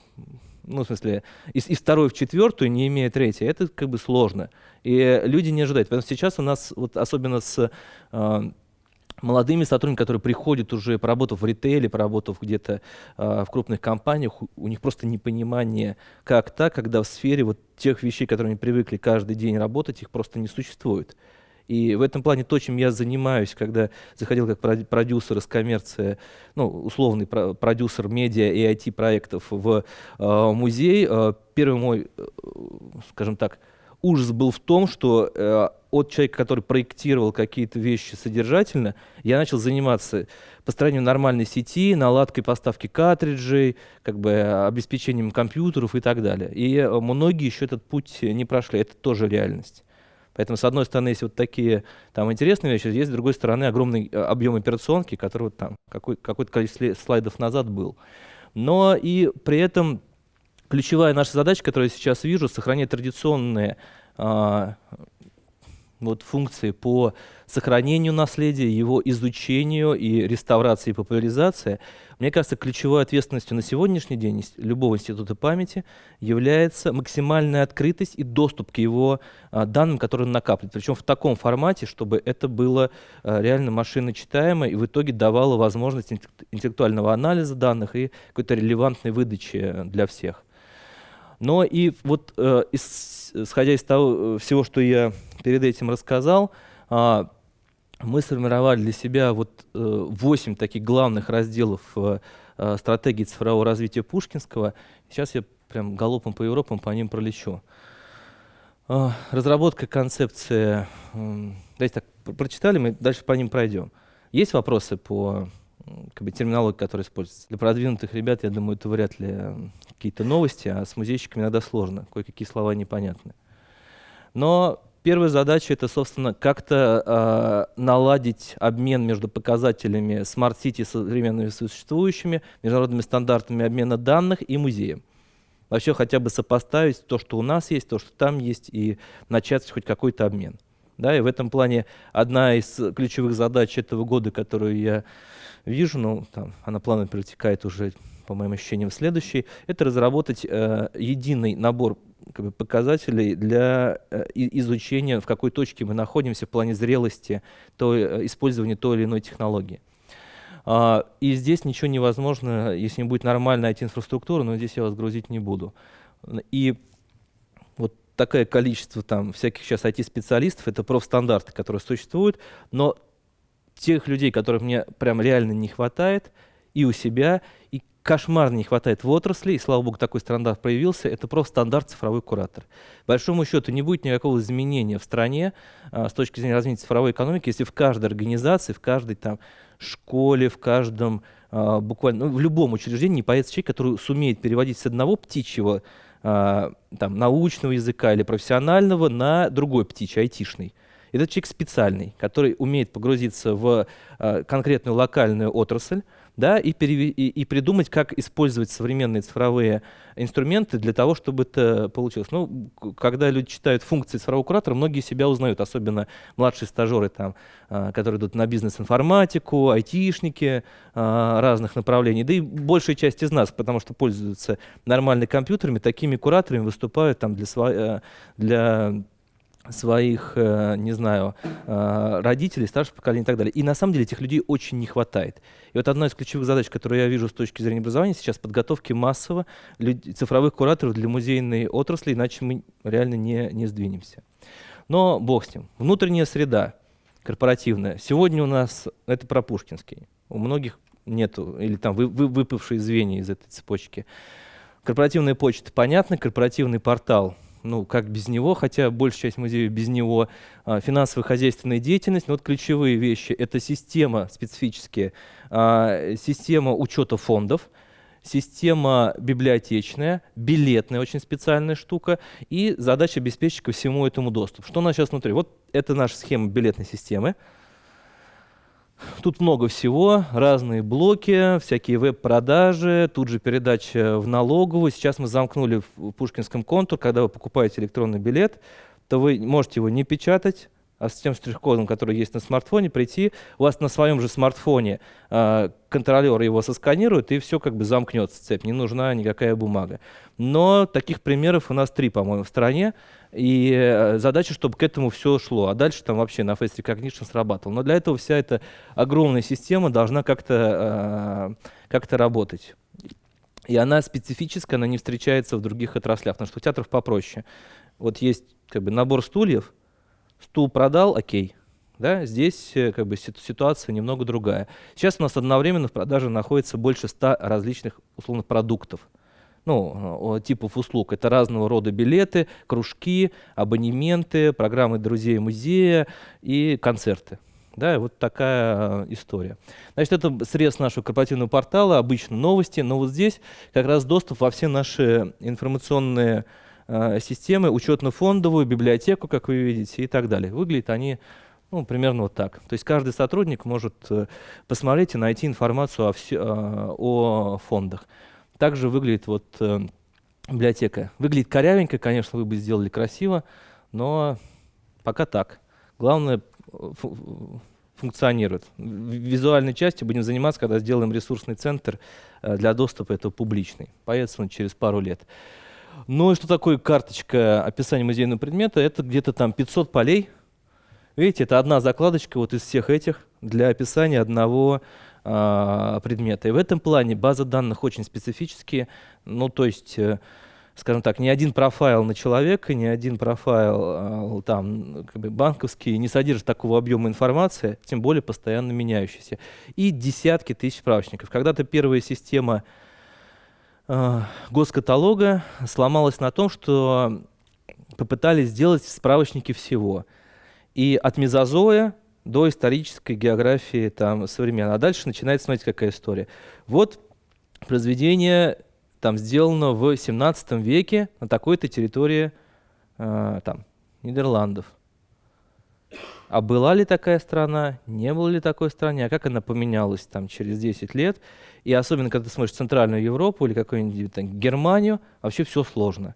ну, в смысле, из, из второй в четвертую, не имея третьей, это как бы сложно. И люди не ожидают. Поэтому сейчас у нас, вот особенно с э, молодыми сотрудниками, которые приходят уже, поработав в ритейле, поработав где-то э, в крупных компаниях, у, них просто непонимание, как так, когда в сфере вот тех вещей, которые они привыкли каждый день работать, их просто не существует. И в этом плане то, чем я занимаюсь, когда заходил как продюсер из коммерции, ну, условный продюсер медиа и IT-проектов в э, музей, э, первый мой, э, скажем так, ужас был в том, что э, от человека, который проектировал какие-то вещи содержательно, я начал заниматься построением нормальной сети, наладкой поставки картриджей, как бы обеспечением компьютеров и так далее. И э, многие еще этот путь не прошли, это тоже реальность. Поэтому, с одной стороны, есть вот такие там интересные вещи, есть, с другой стороны, огромный э, объем операционки, который вот там какой, какое-то количество слайдов назад был. Но и при этом ключевая наша задача, которую я сейчас вижу, сохранять традиционные а, вот, функции по сохранению наследия, его изучению и реставрации и популяризации, мне кажется, ключевой ответственностью на сегодняшний день любого института памяти является максимальная открытость и доступ к его а, данным, которые он накапливает. Причем в таком формате, чтобы это было а, реально машиночитаемо и в итоге давало возможность интеллектуального анализа данных и какой-то релевантной выдачи для всех. Но и вот э, исходя из того э, всего, что я перед этим рассказал, э, мы сформировали для себя вот э, 8 таких главных разделов э, э, стратегии цифрового развития Пушкинского. Сейчас я прям галопом по Европам по ним пролечу. Э, разработка концепции, э, давайте так, прочитали, мы дальше по ним пройдем. Есть вопросы по как бы, терминологии, которая используется? Для продвинутых ребят, я думаю, это вряд ли какие-то новости, а с музейщиками иногда сложно, кое-какие слова непонятны. Но первая задача это, собственно, как-то э, наладить обмен между показателями Smart City современными существующими, международными стандартами обмена данных и музеем. Вообще хотя бы сопоставить то, что у нас есть, то, что там есть, и начать хоть какой-то обмен. Да, и в этом плане одна из ключевых задач этого года, которую я вижу, ну, там, она плавно протекает уже по моим ощущениям, следующий, это разработать э, единый набор как бы, показателей для э, изучения, в какой точке мы находимся в плане зрелости то, э, использования той или иной технологии. Uh, и здесь ничего невозможно, если не будет нормальная IT-инфраструктура, но здесь я вас грузить не буду. И вот такое количество там всяких сейчас IT-специалистов, это профстандарты, которые существуют, но тех людей, которых мне прям реально не хватает, и у себя, и кошмарно не хватает в отрасли, и слава богу, такой стандарт появился, это просто стандарт цифровой куратор. Большому счету не будет никакого изменения в стране а, с точки зрения развития цифровой экономики, если в каждой организации, в каждой там школе, в каждом а, буквально, ну, в любом учреждении не появится человек, который сумеет переводить с одного птичьего а, там, научного языка или профессионального на другой птичий, айтишный. Этот человек специальный, который умеет погрузиться в а, конкретную локальную отрасль, да, и, перев... и, и придумать, как использовать современные цифровые инструменты для того, чтобы это получилось. Ну, когда люди читают функции цифрового куратора, многие себя узнают, особенно младшие стажеры, там, а, которые идут на бизнес-информатику, айтишники а, разных направлений, да и большая часть из нас, потому что пользуются нормальными компьютерами, такими кураторами выступают там, для, сво... Э, для своих, э, не знаю, э, родителей, старших поколений и так далее. И на самом деле этих людей очень не хватает. И вот одна из ключевых задач, которую я вижу с точки зрения образования сейчас, подготовки массово цифровых кураторов для музейной отрасли, иначе мы реально не, не сдвинемся. Но бог с ним. Внутренняя среда корпоративная. Сегодня у нас это про Пушкинский. У многих нету, или там вы, вы, выпавшие звенья из этой цепочки. Корпоративная почта, понятно, корпоративный портал – ну, как без него, хотя большая часть музея без него, а, финансово-хозяйственная деятельность, но вот ключевые вещи – это система специфические, а, система учета фондов, система библиотечная, билетная очень специальная штука и задача обеспечить ко всему этому доступ. Что у нас сейчас внутри? Вот это наша схема билетной системы. Тут много всего, разные блоки, всякие веб-продажи, тут же передача в налоговую. Сейчас мы замкнули в Пушкинском контур, когда вы покупаете электронный билет, то вы можете его не печатать, а с тем штрих-кодом, который есть на смартфоне, прийти, у вас на своем же смартфоне э, контролер его сосканирует, и все как бы замкнется цепь, не нужна никакая бумага. Но таких примеров у нас три, по-моему, в стране, и э, задача, чтобы к этому все шло, а дальше там вообще на Face Recognition срабатывал. Но для этого вся эта огромная система должна как-то э, как работать. И она специфическая, она не встречается в других отраслях, потому что у театров попроще. Вот есть как бы набор стульев, Стул продал, окей. Да, здесь э, как бы ситуация немного другая. Сейчас у нас одновременно в продаже находится больше 100 различных условных продуктов. Ну, типов услуг. Это разного рода билеты, кружки, абонементы, программы друзей музея и концерты. Да, вот такая э, история. Значит, это срез нашего корпоративного портала, обычно новости, но вот здесь как раз доступ во все наши информационные Э, системы, учетно-фондовую, библиотеку, как вы видите, и так далее. Выглядят они ну, примерно вот так. То есть каждый сотрудник может э, посмотреть и найти информацию о, все, э, о фондах. Также выглядит вот библиотека. Выглядит корявенько, конечно, вы бы сделали красиво, но пока так. Главное, функционирует. Визуальной частью будем заниматься, когда сделаем ресурсный центр для доступа, это публичный. Появится он через пару лет. Ну и что такое карточка описания музейного предмета? Это где-то там 500 полей. Видите, это одна закладочка вот из всех этих для описания одного предмета. И в этом плане база данных очень специфические. Ну, то есть, э, скажем так, ни один профайл на человека, ни один профайл э, там, как бы банковский не содержит такого объема информации, тем более постоянно меняющийся. И десятки тысяч справочников. Когда-то первая система Э, госкаталога сломалась на том, что попытались сделать справочники всего. И от мезозоя до исторической географии там, современной. А дальше начинается, смотрите, какая история. Вот произведение там сделано в 17 веке на такой-то территории э, там, Нидерландов. А была ли такая страна, не было ли такой страны, а как она поменялась там через 10 лет. И особенно, когда ты смотришь Центральную Европу или какую-нибудь Германию, вообще все сложно.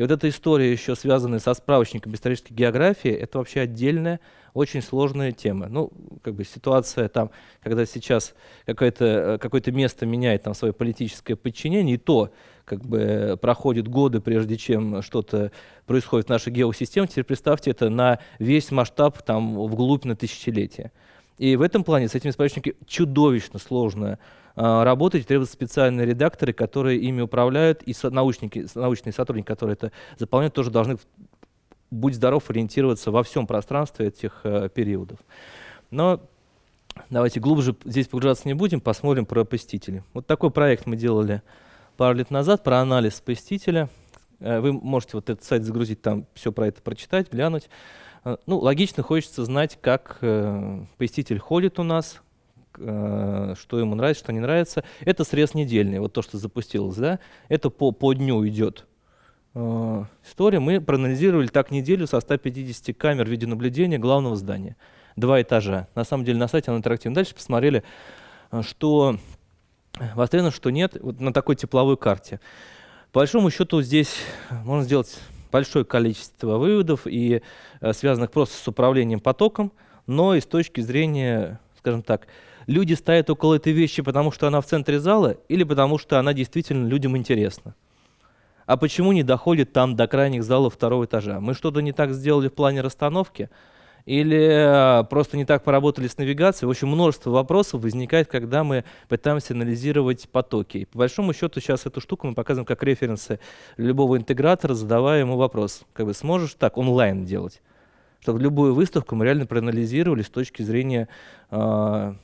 И вот эта история еще связанная со справочником исторической географии, это вообще отдельная, очень сложная тема. Ну, как бы ситуация там, когда сейчас какое-то э, какое место меняет там свое политическое подчинение, и то как бы проходят годы, прежде чем что-то происходит в нашей геосистеме. Теперь представьте это на весь масштаб там вглубь на тысячелетия. И в этом плане с этими справочниками чудовищно сложно э, работать. Требуются специальные редакторы, которые ими управляют, и научники, научные сотрудники, которые это заполняют, тоже должны, будь здоров, ориентироваться во всем пространстве этих э, периодов. Но давайте глубже здесь погружаться не будем, посмотрим про посетителей. Вот такой проект мы делали пару лет назад про анализ посетителя. Э, вы можете вот этот сайт загрузить, там все про это прочитать, глянуть. Э, ну, логично, хочется знать, как э, посетитель ходит у нас, э, что ему нравится, что не нравится. Это срез недельный, вот то, что запустилось, да, это по, по дню идет э, история. Мы проанализировали так неделю со 150 камер видеонаблюдения главного здания. Два этажа. На самом деле на сайте оно интерактивно. Дальше посмотрели, э, что востребовано, что нет, вот на такой тепловой карте. По большому счету здесь можно сделать большое количество выводов и э, связанных просто с управлением потоком, но и с точки зрения, скажем так, люди стоят около этой вещи, потому что она в центре зала или потому что она действительно людям интересна. А почему не доходит там до крайних залов второго этажа? Мы что-то не так сделали в плане расстановки? Или э, просто не так поработали с навигацией? В общем, множество вопросов возникает, когда мы пытаемся анализировать потоки. И по большому счету сейчас эту штуку мы показываем как референсы любого интегратора, задавая ему вопрос. Как бы сможешь так онлайн делать? Чтобы любую выставку мы реально проанализировали с точки зрения э,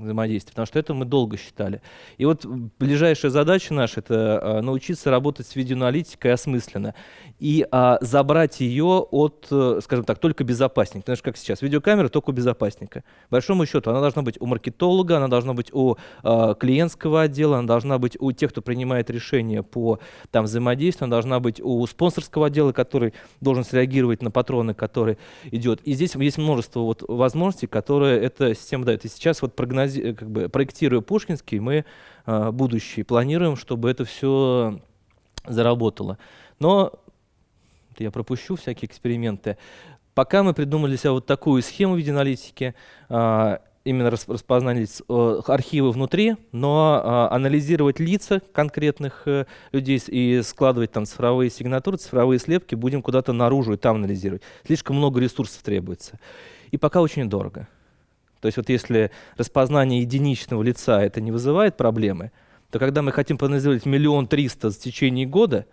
взаимодействия, потому что это мы долго считали. И вот ближайшая задача наша – это а, научиться работать с видеоаналитикой осмысленно и а, забрать ее от, э, скажем так, только безопасника. Что как сейчас, видеокамера только у безопасника. большому счету она должна быть у маркетолога, она должна быть у а, клиентского отдела, она должна быть у тех, кто принимает решения по там, взаимодействию, она должна быть у спонсорского отдела, который должен среагировать на патроны, который идет. И здесь есть множество вот возможностей, которые эта система дает. И сейчас вот прогноз прогнози, э, как бы, проектируя Пушкинский, мы э, будущее планируем, чтобы это все заработало. Но я пропущу всякие эксперименты. Пока мы придумали себе вот такую схему видеоаналитики, э, именно распознали э, архивы внутри, но э, анализировать лица конкретных людей и складывать там цифровые сигнатуры, цифровые слепки будем куда-то наружу и там анализировать. Слишком много ресурсов требуется. И пока очень дорого. То есть вот если распознание единичного лица это не вызывает проблемы, то когда мы хотим проанализировать миллион триста в течение года,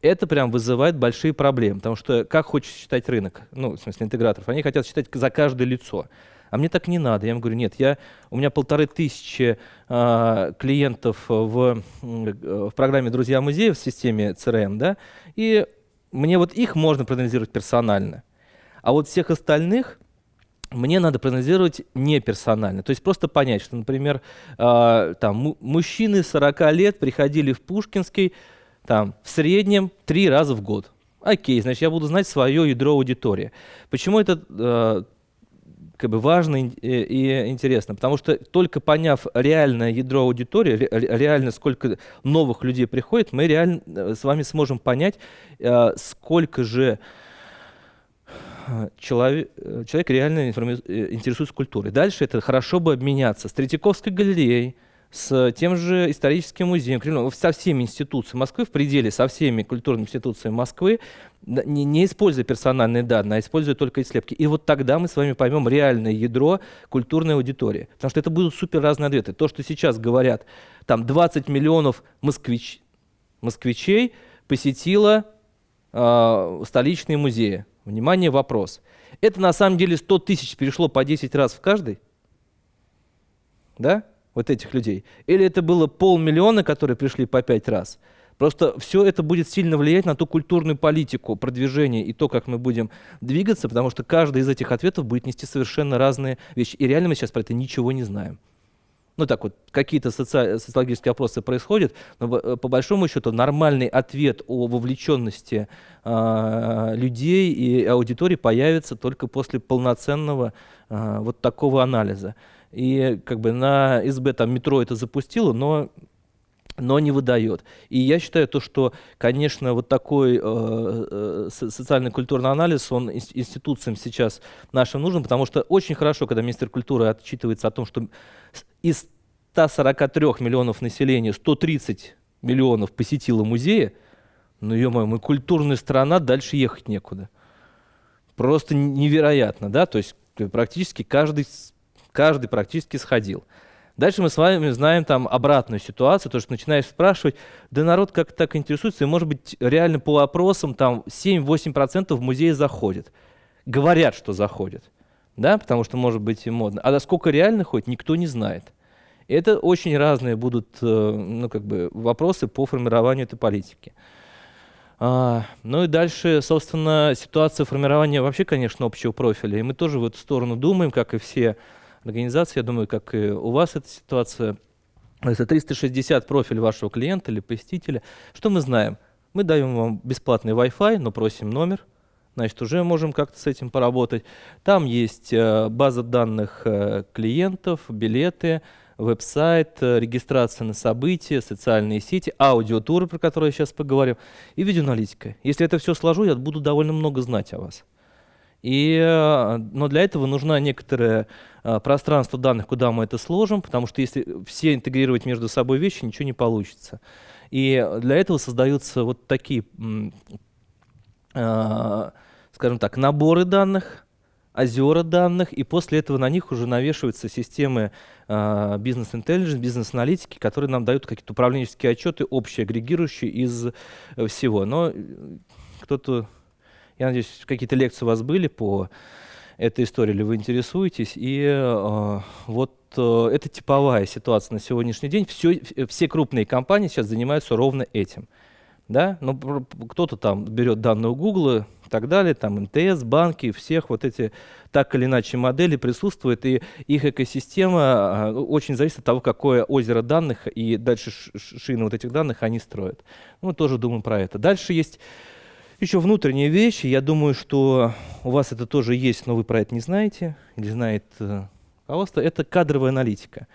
это прям вызывает большие проблемы, потому что как хочет считать рынок, ну, в смысле интеграторов, они хотят считать за каждое лицо. А мне так не надо. Я им говорю, нет, я, у меня полторы тысячи э, клиентов в, в программе «Друзья музея» в системе CRM, да, и мне вот их можно проанализировать персонально. А вот всех остальных мне надо проанализировать не персонально. То есть просто понять, что, например, э, там, мужчины 40 лет приходили в Пушкинский там, в среднем три раза в год. Окей, значит, я буду знать свое ядро аудитории. Почему это э, как бы важно и, и интересно? Потому что только поняв реальное ядро аудитории, ре, реально сколько новых людей приходит, мы реально э, с вами сможем понять, э, сколько же человек, человек реально э, интересуется культурой. Дальше это хорошо бы обменяться с Третьяковской галереей, с тем же историческим музеем, со всеми институциями Москвы, в пределе со всеми культурными институциями Москвы, не, не используя персональные данные, а используя только слепки. И вот тогда мы с вами поймем реальное ядро культурной аудитории. Потому что это будут супер разные ответы. То, что сейчас говорят, там 20 миллионов москвич, москвичей посетило э, столичные музеи. Внимание, вопрос. Это на самом деле 100 тысяч перешло по 10 раз в каждый? Да? Вот этих людей. Или это было полмиллиона, которые пришли по 5 раз? Просто все это будет сильно влиять на ту культурную политику, продвижение и то, как мы будем двигаться, потому что каждый из этих ответов будет нести совершенно разные вещи. И реально мы сейчас про это ничего не знаем ну так вот, какие-то соци... социологические опросы происходят, но э, по большому счету нормальный ответ о вовлеченности э, людей и аудитории появится только после полноценного э, вот такого анализа. И как бы на СБ там метро это запустило, но но не выдает. И я считаю то, что, конечно, вот такой э, э, социальный культурный анализ, он институциям сейчас нашим нужен, потому что очень хорошо, когда министр культуры отчитывается о том, что из 143 миллионов населения 130 миллионов посетило музеи, ну, ё-моё, мы культурная страна, дальше ехать некуда. Просто невероятно, да, то есть практически каждый, каждый практически сходил. Дальше мы с вами знаем там обратную ситуацию, то, что начинаешь спрашивать, да народ как так интересуется, и может быть реально по опросам там 7-8% в музей заходят. Говорят, что заходят, да, потому что может быть и модно. А до сколько реально ходит, никто не знает. И это очень разные будут э, ну, как бы вопросы по формированию этой политики. А, ну и дальше, собственно, ситуация формирования вообще, конечно, общего профиля. И мы тоже в эту сторону думаем, как и все организации, я думаю, как и у вас эта ситуация. Это 360 профиль вашего клиента или посетителя. Что мы знаем? Мы даем вам бесплатный Wi-Fi, но просим номер. Значит, уже можем как-то с этим поработать. Там есть э, база данных э, клиентов, билеты, веб-сайт, э, регистрация на события, социальные сети, аудиотуры, про которые я сейчас поговорим, и видеоаналитика. Если это все сложу, я буду довольно много знать о вас. И, э, но для этого нужно некоторое э, пространство данных, куда мы это сложим, потому что если все интегрировать между собой вещи, ничего не получится. И для этого создаются вот такие, скажем так, наборы данных, озера данных, и после этого на них уже навешиваются системы э, бизнес-интеллигенс, бизнес-аналитики, которые нам дают какие-то управленческие отчеты, общие, агрегирующие из э, всего. Но э, кто-то, я надеюсь, какие-то лекции у вас были по этой истории, или вы интересуетесь, и э, вот э, это типовая ситуация на сегодняшний день. Все, все крупные компании сейчас занимаются ровно этим. Да? Но кто-то там берет данные у Google, и так далее, там МТС, банки, всех вот эти так или иначе модели присутствуют, и их экосистема а, очень зависит от того, какое озеро данных и дальше шины вот этих данных они строят. Мы тоже думаем про это. Дальше есть еще внутренние вещи. Я думаю, что у вас это тоже есть, но вы про это не знаете, или знает руководство. Э, это кадровая аналитика.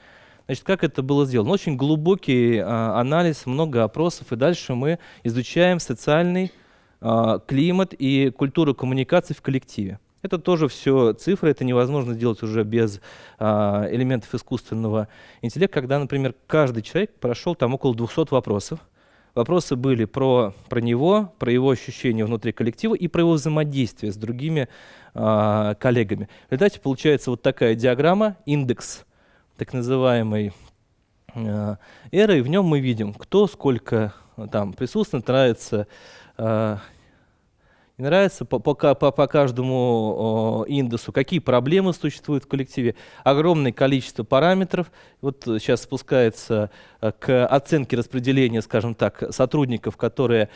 Значит, как это было сделано? Очень глубокий а, анализ, много опросов, и дальше мы изучаем социальный а, климат и культуру коммуникации в коллективе. Это тоже все цифры, это невозможно сделать уже без а, элементов искусственного интеллекта, когда, например, каждый человек прошел там около 200 вопросов. Вопросы были про, про него, про его ощущения внутри коллектива и про его взаимодействие с другими а, коллегами. В результате получается вот такая диаграмма, индекс так называемой а, эры, и в нем мы видим, кто сколько там присутствует, нравится Э, не нравится по, по, по, каждому э, индексу, какие проблемы существуют в коллективе, огромное количество параметров. Вот сейчас спускается э, к оценке распределения, скажем так, сотрудников, которые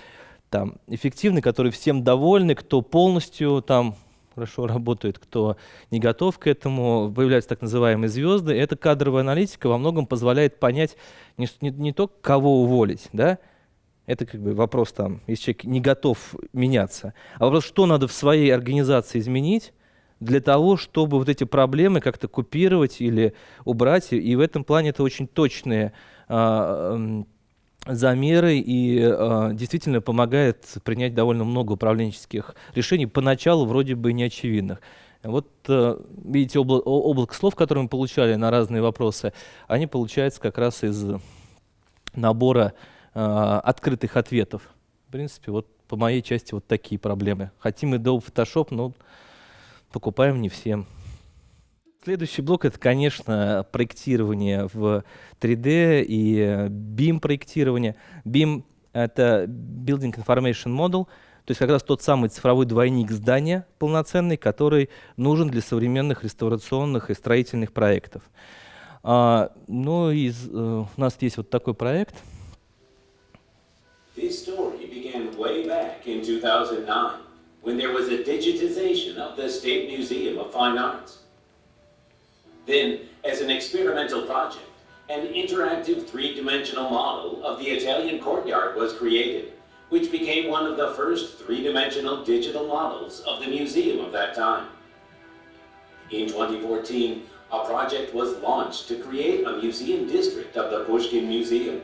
там эффективны, которые всем довольны, кто полностью там хорошо работает, кто не готов к этому, появляются так называемые звезды. Эта кадровая аналитика во многом позволяет понять не, не, не только кого уволить, да, это как бы вопрос там, если человек не готов меняться. А вопрос, что надо в своей организации изменить для того, чтобы вот эти проблемы как-то купировать или убрать. И в этом плане это очень точные а, замеры и а, действительно помогает принять довольно много управленческих решений, поначалу вроде бы неочевидных. Вот э, видите, обла облако слов, которые мы получали на разные вопросы, они получаются как раз из набора Э, открытых ответов. В принципе, вот по моей части вот такие проблемы. Хотим и Adobe Photoshop, но покупаем не всем. Следующий блок — это, конечно, проектирование в 3D и BIM-проектирование. BIM — это Building Information Model, то есть как раз тот самый цифровой двойник здания полноценный, который нужен для современных реставрационных и строительных проектов. А, ну, из, uh, у нас есть вот такой проект — This story began way back in 2009 when there was a digitization of the State Museum of Fine Arts. Then, as an experimental project, an interactive three-dimensional model of the Italian courtyard was created, which became one of the first three-dimensional digital models of the museum of that time. In 2014, a project was launched to create a museum district of the Pushkin Museum.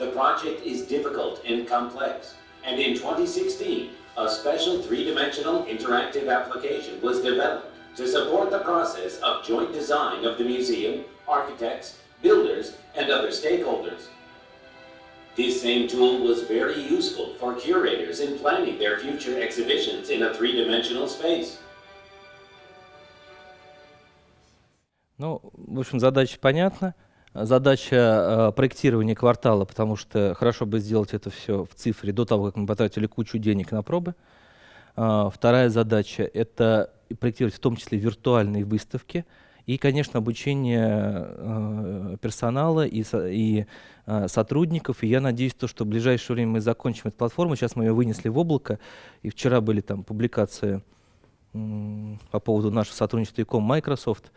The project is difficult and complex, and in 2016, a special three-dimensional interactive application was developed to support the process of joint design of the museum, architects, builders, and other stakeholders. This same tool was very useful for curators in planning their future exhibitions in a three-dimensional space. Ну, в общем, задача понятна. Задача э, проектирования квартала, потому что хорошо бы сделать это все в цифре до того, как мы потратили кучу денег на пробы. Э, вторая задача — это проектировать в том числе виртуальные выставки и, конечно, обучение э, персонала и, и э, сотрудников. И я надеюсь, то, что в ближайшее время мы закончим эту платформу. Сейчас мы ее вынесли в облако, и вчера были там публикации по поводу нашего сотрудничества ИКом Microsoft.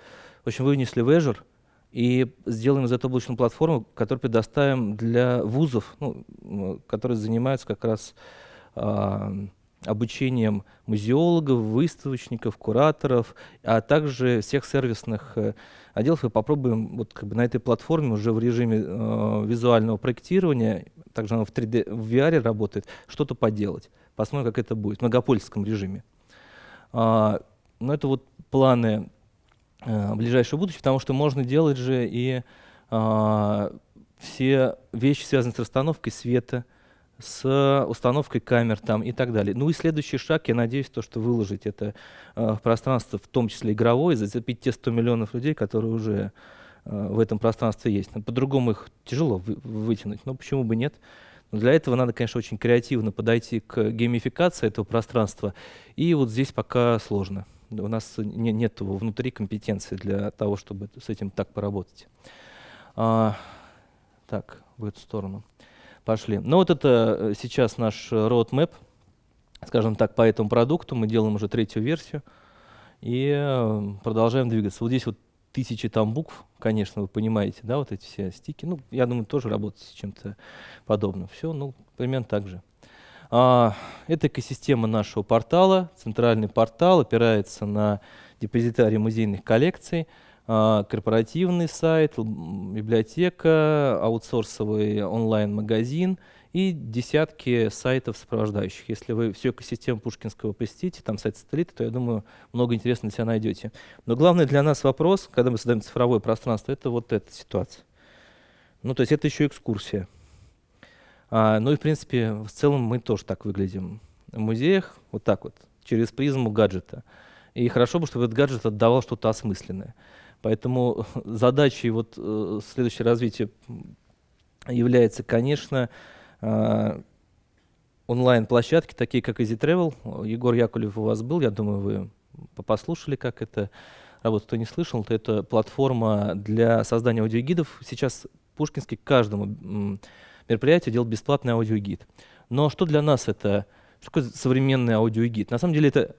В общем, вынесли в Azure — и сделаем из этого облачную платформу, которую предоставим для вузов, ну, которые занимаются как раз э, обучением музеологов, выставочников, кураторов, а также всех сервисных э, отделов. И попробуем вот как бы на этой платформе уже в режиме э, визуального проектирования, также она в 3D, в VR работает, что-то поделать. Посмотрим, как это будет в многопольском режиме. А, но это вот планы э, ближайшего будущего, потому что можно делать же и э, все вещи, связанные с расстановкой света, с установкой камер там и так далее. Ну и следующий шаг, я надеюсь, то, что выложить это э, пространство, в том числе игровое, зацепить те 100 миллионов людей, которые уже э, в этом пространстве есть. По-другому их тяжело вы, вытянуть, но почему бы нет? Но для этого надо, конечно, очень креативно подойти к геймификации этого пространства, и вот здесь пока сложно. У нас не, нет внутри компетенции для того, чтобы с этим так поработать. А, так, в эту сторону пошли. Ну вот это э, сейчас наш roadmap, скажем так, по этому продукту. Мы делаем уже третью версию и э, продолжаем двигаться. Вот здесь вот тысячи там букв, конечно, вы понимаете, да, вот эти все стики. Ну, я думаю, тоже работать с чем-то подобным. Все, ну, примерно так же. А, это экосистема нашего портала. Центральный портал опирается на депозитарий музейных коллекций. А, корпоративный сайт, библиотека, аутсорсовый онлайн-магазин и десятки сайтов сопровождающих. Если вы всю экосистему Пушкинского посетите, там сайт сателлита, то, я думаю, много интересного для себя найдете. Но главный для нас вопрос, когда мы создаем цифровое пространство, это вот эта ситуация. Ну, то есть это еще экскурсия. А, ну и, в принципе, в целом мы тоже так выглядим в музеях, вот так вот, через призму гаджета. И хорошо бы, чтобы этот гаджет отдавал что-то осмысленное. Поэтому [laughs] задачей вот э, следующее развитие является, конечно, э, онлайн-площадки, такие как Easy Travel. Егор Яковлев у вас был, я думаю, вы послушали, как это работает. Кто не слышал, то это платформа для создания аудиогидов. Сейчас Пушкинский каждому мероприятию делает бесплатный аудиогид. Но что для нас это, что такое современный аудиогид? На самом деле это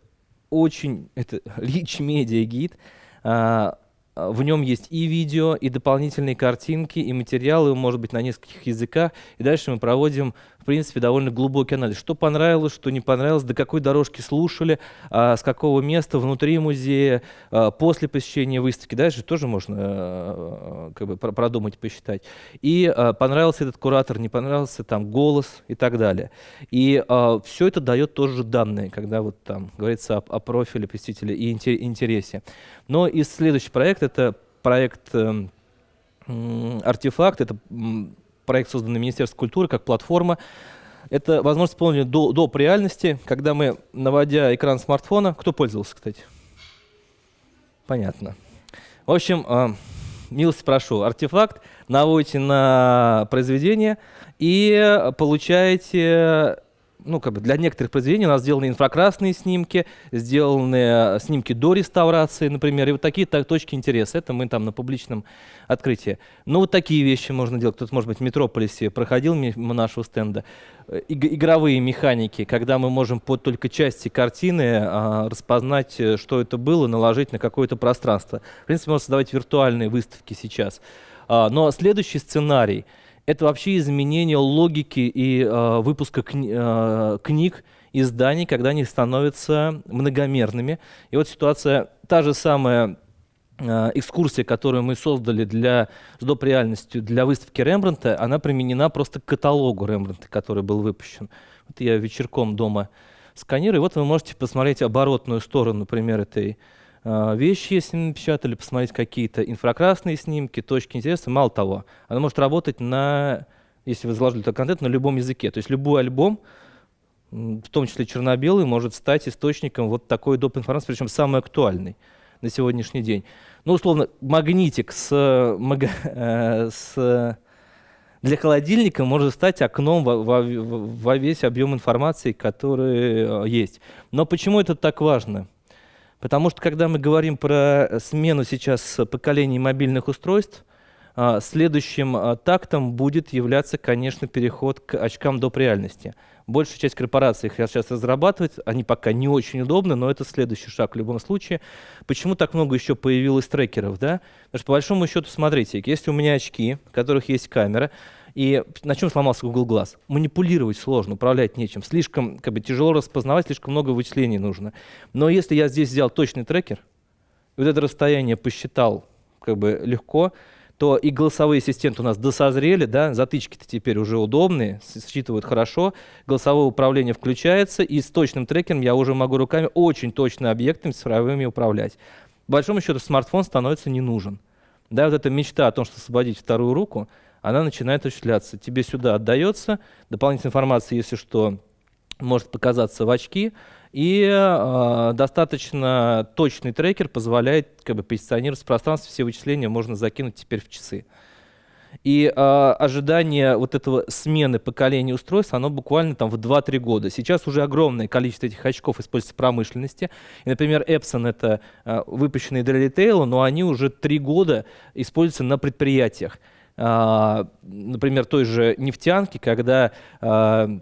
очень, это [laughs] rich media гид, а, а, в нем есть и видео, и дополнительные картинки, и материалы, может быть, на нескольких языках. И дальше мы проводим, в принципе, довольно глубокий анализ. Что понравилось, что не понравилось, до какой дорожки слушали, а, с какого места внутри музея, а, после посещения выставки. Дальше тоже можно а, как бы, продумать, посчитать. И а, понравился этот куратор, не понравился там голос и так далее. И а, все это дает тоже данные, когда вот там говорится о, о профиле посетителя и интересе. Но и следующий проект это проект э, «Артефакт», это проект, созданный Министерством культуры как платформа. Это возможность исполнения до, доп. реальности, когда мы, наводя экран смартфона, кто пользовался, кстати? Понятно. В общем, э, милости прошу, артефакт наводите на произведение и получаете ну, как бы для некоторых произведений у нас сделаны инфракрасные снимки, сделаны э, снимки до реставрации, например, и вот такие так, точки интереса. Это мы там на публичном открытии. Ну, вот такие вещи можно делать. Кто-то, может быть, в Метрополисе проходил мимо нашего стенда. Э, игровые механики, когда мы можем по только части картины а, распознать, э, что это было, наложить на какое-то пространство. В принципе, можно создавать виртуальные выставки сейчас. А, но следующий сценарий — это вообще изменение логики и э, выпуска кни э, книг, изданий, когда они становятся многомерными. И вот ситуация, та же самая э, экскурсия, которую мы создали для, с доп. реальностью для выставки Рембрандта, она применена просто к каталогу Рембрандта, который был выпущен. Вот я вечерком дома сканирую, и вот вы можете посмотреть оборотную сторону, например, этой а, вещи, если напечатали, посмотреть какие-то инфракрасные снимки, точки интереса. Мало того, она может работать на, если вы заложили этот контент, на любом языке. То есть любой альбом, в том числе черно-белый, может стать источником вот такой доп. информации, причем самый актуальный на сегодняшний день. Ну, условно, магнитик с, мага, [laughs] э, с для холодильника может стать окном во, во, во весь объем информации, который э, есть. Но почему это так важно? Потому что когда мы говорим про смену сейчас поколений мобильных устройств, а, следующим а, тактом будет являться, конечно, переход к очкам доп. реальности. Большая часть корпораций их сейчас разрабатывает, они пока не очень удобны, но это следующий шаг в любом случае. Почему так много еще появилось трекеров? Да? Потому что по большому счету, смотрите, если у меня очки, в которых есть камера, И на чем сломался Google Glass? Манипулировать сложно, управлять нечем. Слишком как бы, тяжело распознавать, слишком много вычислений нужно. Но если я здесь взял точный трекер, вот это расстояние посчитал как бы легко, то и голосовые ассистенты у нас досозрели, да, затычки-то теперь уже удобные, считывают хорошо, голосовое управление включается, и с точным трекером я уже могу руками очень точно объектами цифровыми управлять. По большому счету смартфон становится не нужен. Да, вот эта мечта о том, что освободить вторую руку, она начинает осуществляться. Тебе сюда отдается, дополнительная информация, если что, может показаться в очки, и э, достаточно точный трекер позволяет как бы, позиционировать в пространстве, все вычисления можно закинуть теперь в часы. И э, ожидание вот этого смены поколения устройств, оно буквально там в 2-3 года. Сейчас уже огромное количество этих очков используется в промышленности. И, например, Epson — это э, выпущенные для ритейла, но они уже 3 года используются на предприятиях. Э, например, той же нефтянки, когда э,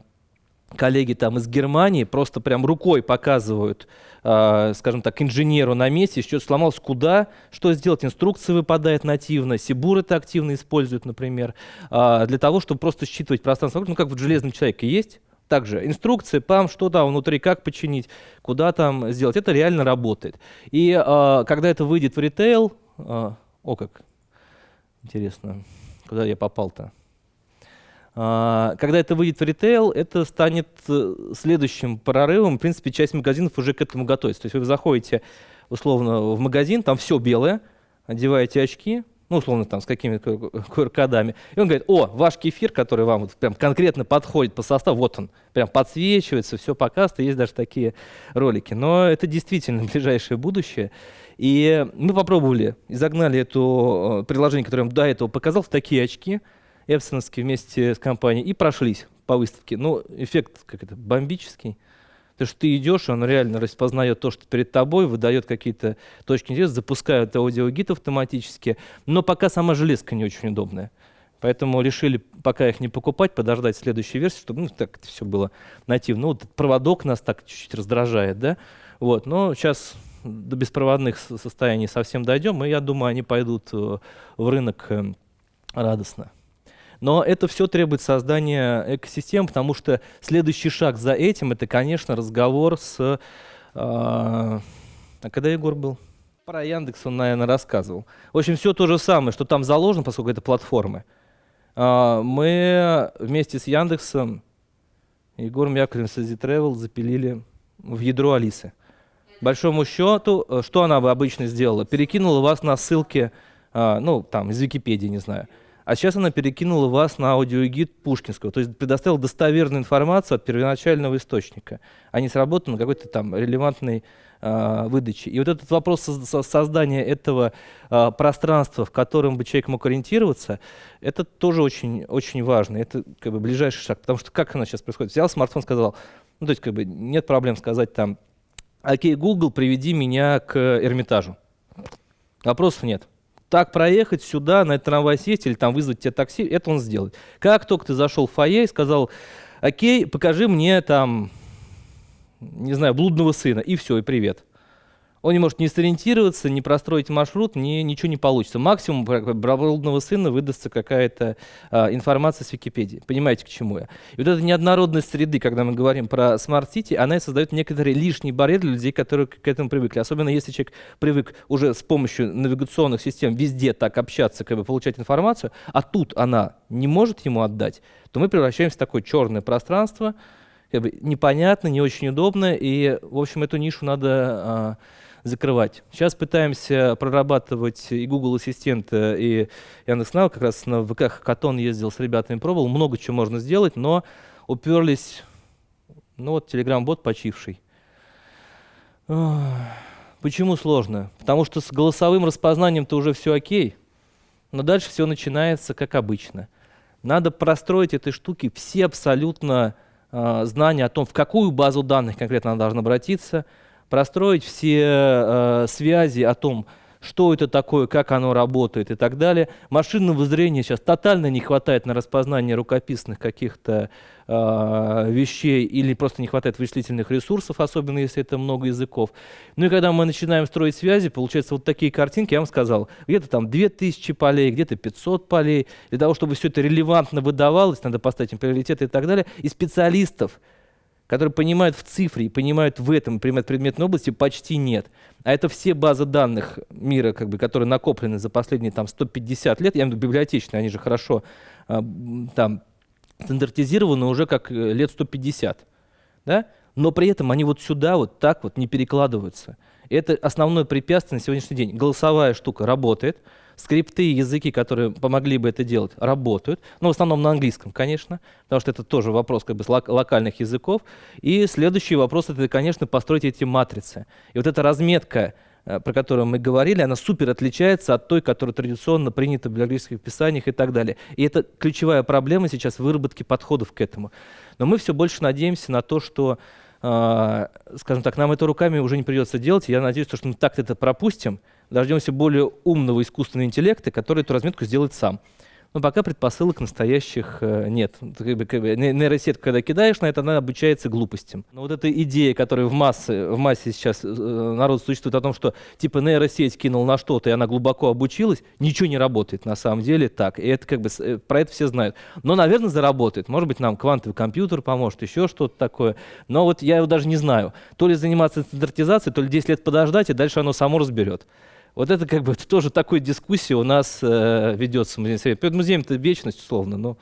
коллеги там из Германии просто прям рукой показывают, э, скажем так, инженеру на месте, что-то сломалось, куда, что сделать, инструкция выпадает нативно, Сибур это активно используют, например, для того, чтобы просто считывать пространство, ну как в «Железном человеке» есть, также инструкции, пам, что там внутри, как починить, куда там сделать, это реально работает. И э, когда это выйдет в ритейл, э, о как, интересно, куда я попал-то? А, когда это выйдет в ритейл, это станет э, следующим прорывом. В принципе, часть магазинов уже к этому готовится. То есть вы заходите условно в магазин, там все белое, одеваете очки, ну, условно, там, с какими-то QR-кодами. И он говорит, о, ваш кефир, который вам вот прям конкретно подходит по составу, вот он, прям подсвечивается, все показывает, есть даже такие ролики. Но это действительно [laughs] ближайшее будущее. И мы попробовали, изогнали это э, приложение, которое я до этого показал, в такие очки – эпсоновские вместе с компанией и прошлись по выставке. Ну, эффект как это, бомбический. То, что ты идешь, он реально распознает то, что перед тобой, выдает какие-то точки интереса, запускает аудиогид автоматически, но пока сама железка не очень удобная. Поэтому решили пока их не покупать, подождать следующей версии, чтобы ну, так это все было нативно. Ну, вот проводок нас так чуть-чуть раздражает, да? Вот, но сейчас до беспроводных состояний совсем дойдем, и я думаю, они пойдут э, в рынок э, радостно. Но это все требует создания экосистем, потому что следующий шаг за этим это, конечно, разговор с... Э, а когда Егор был? Про Яндекс он, наверное, рассказывал. В общем, все то же самое, что там заложено, поскольку это платформы. Э, мы вместе с Яндексом, Егором Яковлевым с Easy запилили в ядро Алисы. Большому счету, э, что она бы обычно сделала? Перекинула вас на ссылки, э, ну, там, из Википедии, не знаю. А сейчас она перекинула вас на аудиогид Пушкинского, то есть предоставила достоверную информацию от первоначального источника, а не сработанную какой-то там релевантной э, выдачи. И вот этот вопрос со создания этого э, пространства, в котором бы человек мог ориентироваться, это тоже очень, очень важно. Это как бы ближайший шаг, потому что как она сейчас происходит? Взял смартфон, сказал, ну то есть как бы нет проблем сказать там, окей, Google, приведи меня к Эрмитажу. Вопросов нет так проехать сюда, на этот трамвай сесть или там вызвать тебе такси, это он сделает. Как только ты зашел в фойе и сказал, окей, покажи мне там, не знаю, блудного сына, и все, и привет он не может не сориентироваться, не простроить маршрут, ни, ничего не получится. Максимум про сына выдастся какая-то а, информация с Википедии. Понимаете, к чему я? И вот эта неоднородность среды, когда мы говорим про smart city, она создает некоторые лишние барьеры для людей, которые к этому привыкли. Особенно если человек привык уже с помощью навигационных систем везде так общаться, как бы получать информацию, а тут она не может ему отдать, то мы превращаемся в такое черное пространство, как бы непонятно, не очень удобно, и, в общем, эту нишу надо а, закрывать. Сейчас пытаемся прорабатывать и Google Assistant, и Яндекс.Нау. Как раз на ВК Хакатон ездил с ребятами, пробовал. Много чего можно сделать, но уперлись, ну вот, Telegram-бот почивший. Почему сложно? Потому что с голосовым распознанием-то уже все окей, но дальше все начинается как обычно. Надо простроить этой штуки все абсолютно э, знания о том, в какую базу данных конкретно она должна обратиться, простроить все э, связи о том, что это такое, как оно работает и так далее. Машинного зрения сейчас тотально не хватает на распознание рукописных каких-то э, вещей или просто не хватает вычислительных ресурсов, особенно если это много языков. Ну и когда мы начинаем строить связи, получается вот такие картинки, я вам сказал, где-то там 2000 полей, где-то 500 полей. Для того, чтобы все это релевантно выдавалось, надо поставить им приоритеты и так далее. И специалистов, которые понимают в цифре и понимают в этом предмет предметной области, почти нет. А это все базы данных мира, как бы, которые накоплены за последние там, 150 лет, я имею в виду библиотечные, они же хорошо э, там, стандартизированы уже как э, лет 150. Да? Но при этом они вот сюда вот так вот не перекладываются. Это основное препятствие на сегодняшний день. Голосовая штука работает, скрипты, языки, которые помогли бы это делать, работают. Но ну, в основном на английском, конечно, потому что это тоже вопрос как бы локальных языков. И следующий вопрос — это, конечно, построить эти матрицы. И вот эта разметка, э, про которую мы говорили, она супер отличается от той, которая традиционно принята в библиографических писаниях и так далее. И это ключевая проблема сейчас выработки подходов к этому. Но мы все больше надеемся на то, что э, скажем так, нам это руками уже не придется делать. Я надеюсь, что мы так это пропустим, дождемся более умного искусственного интеллекта, который эту разметку сделает сам. Но пока предпосылок настоящих э, нет. Нейросетку, когда кидаешь на это, она обучается глупостям. Но вот эта идея, которая в массе, в массе сейчас э, народ существует о том, что типа нейросеть кинул на что-то, и она глубоко обучилась, ничего не работает на самом деле так. И это как бы э, про это все знают. Но, наверное, заработает. Может быть, нам квантовый компьютер поможет, еще что-то такое. Но вот я его даже не знаю. То ли заниматься стандартизацией, то ли 10 лет подождать, и дальше оно само разберет. Вот это как бы тоже такой дискуссия у нас э, ведется в музее совет. Перед музеем это вечность, условно, но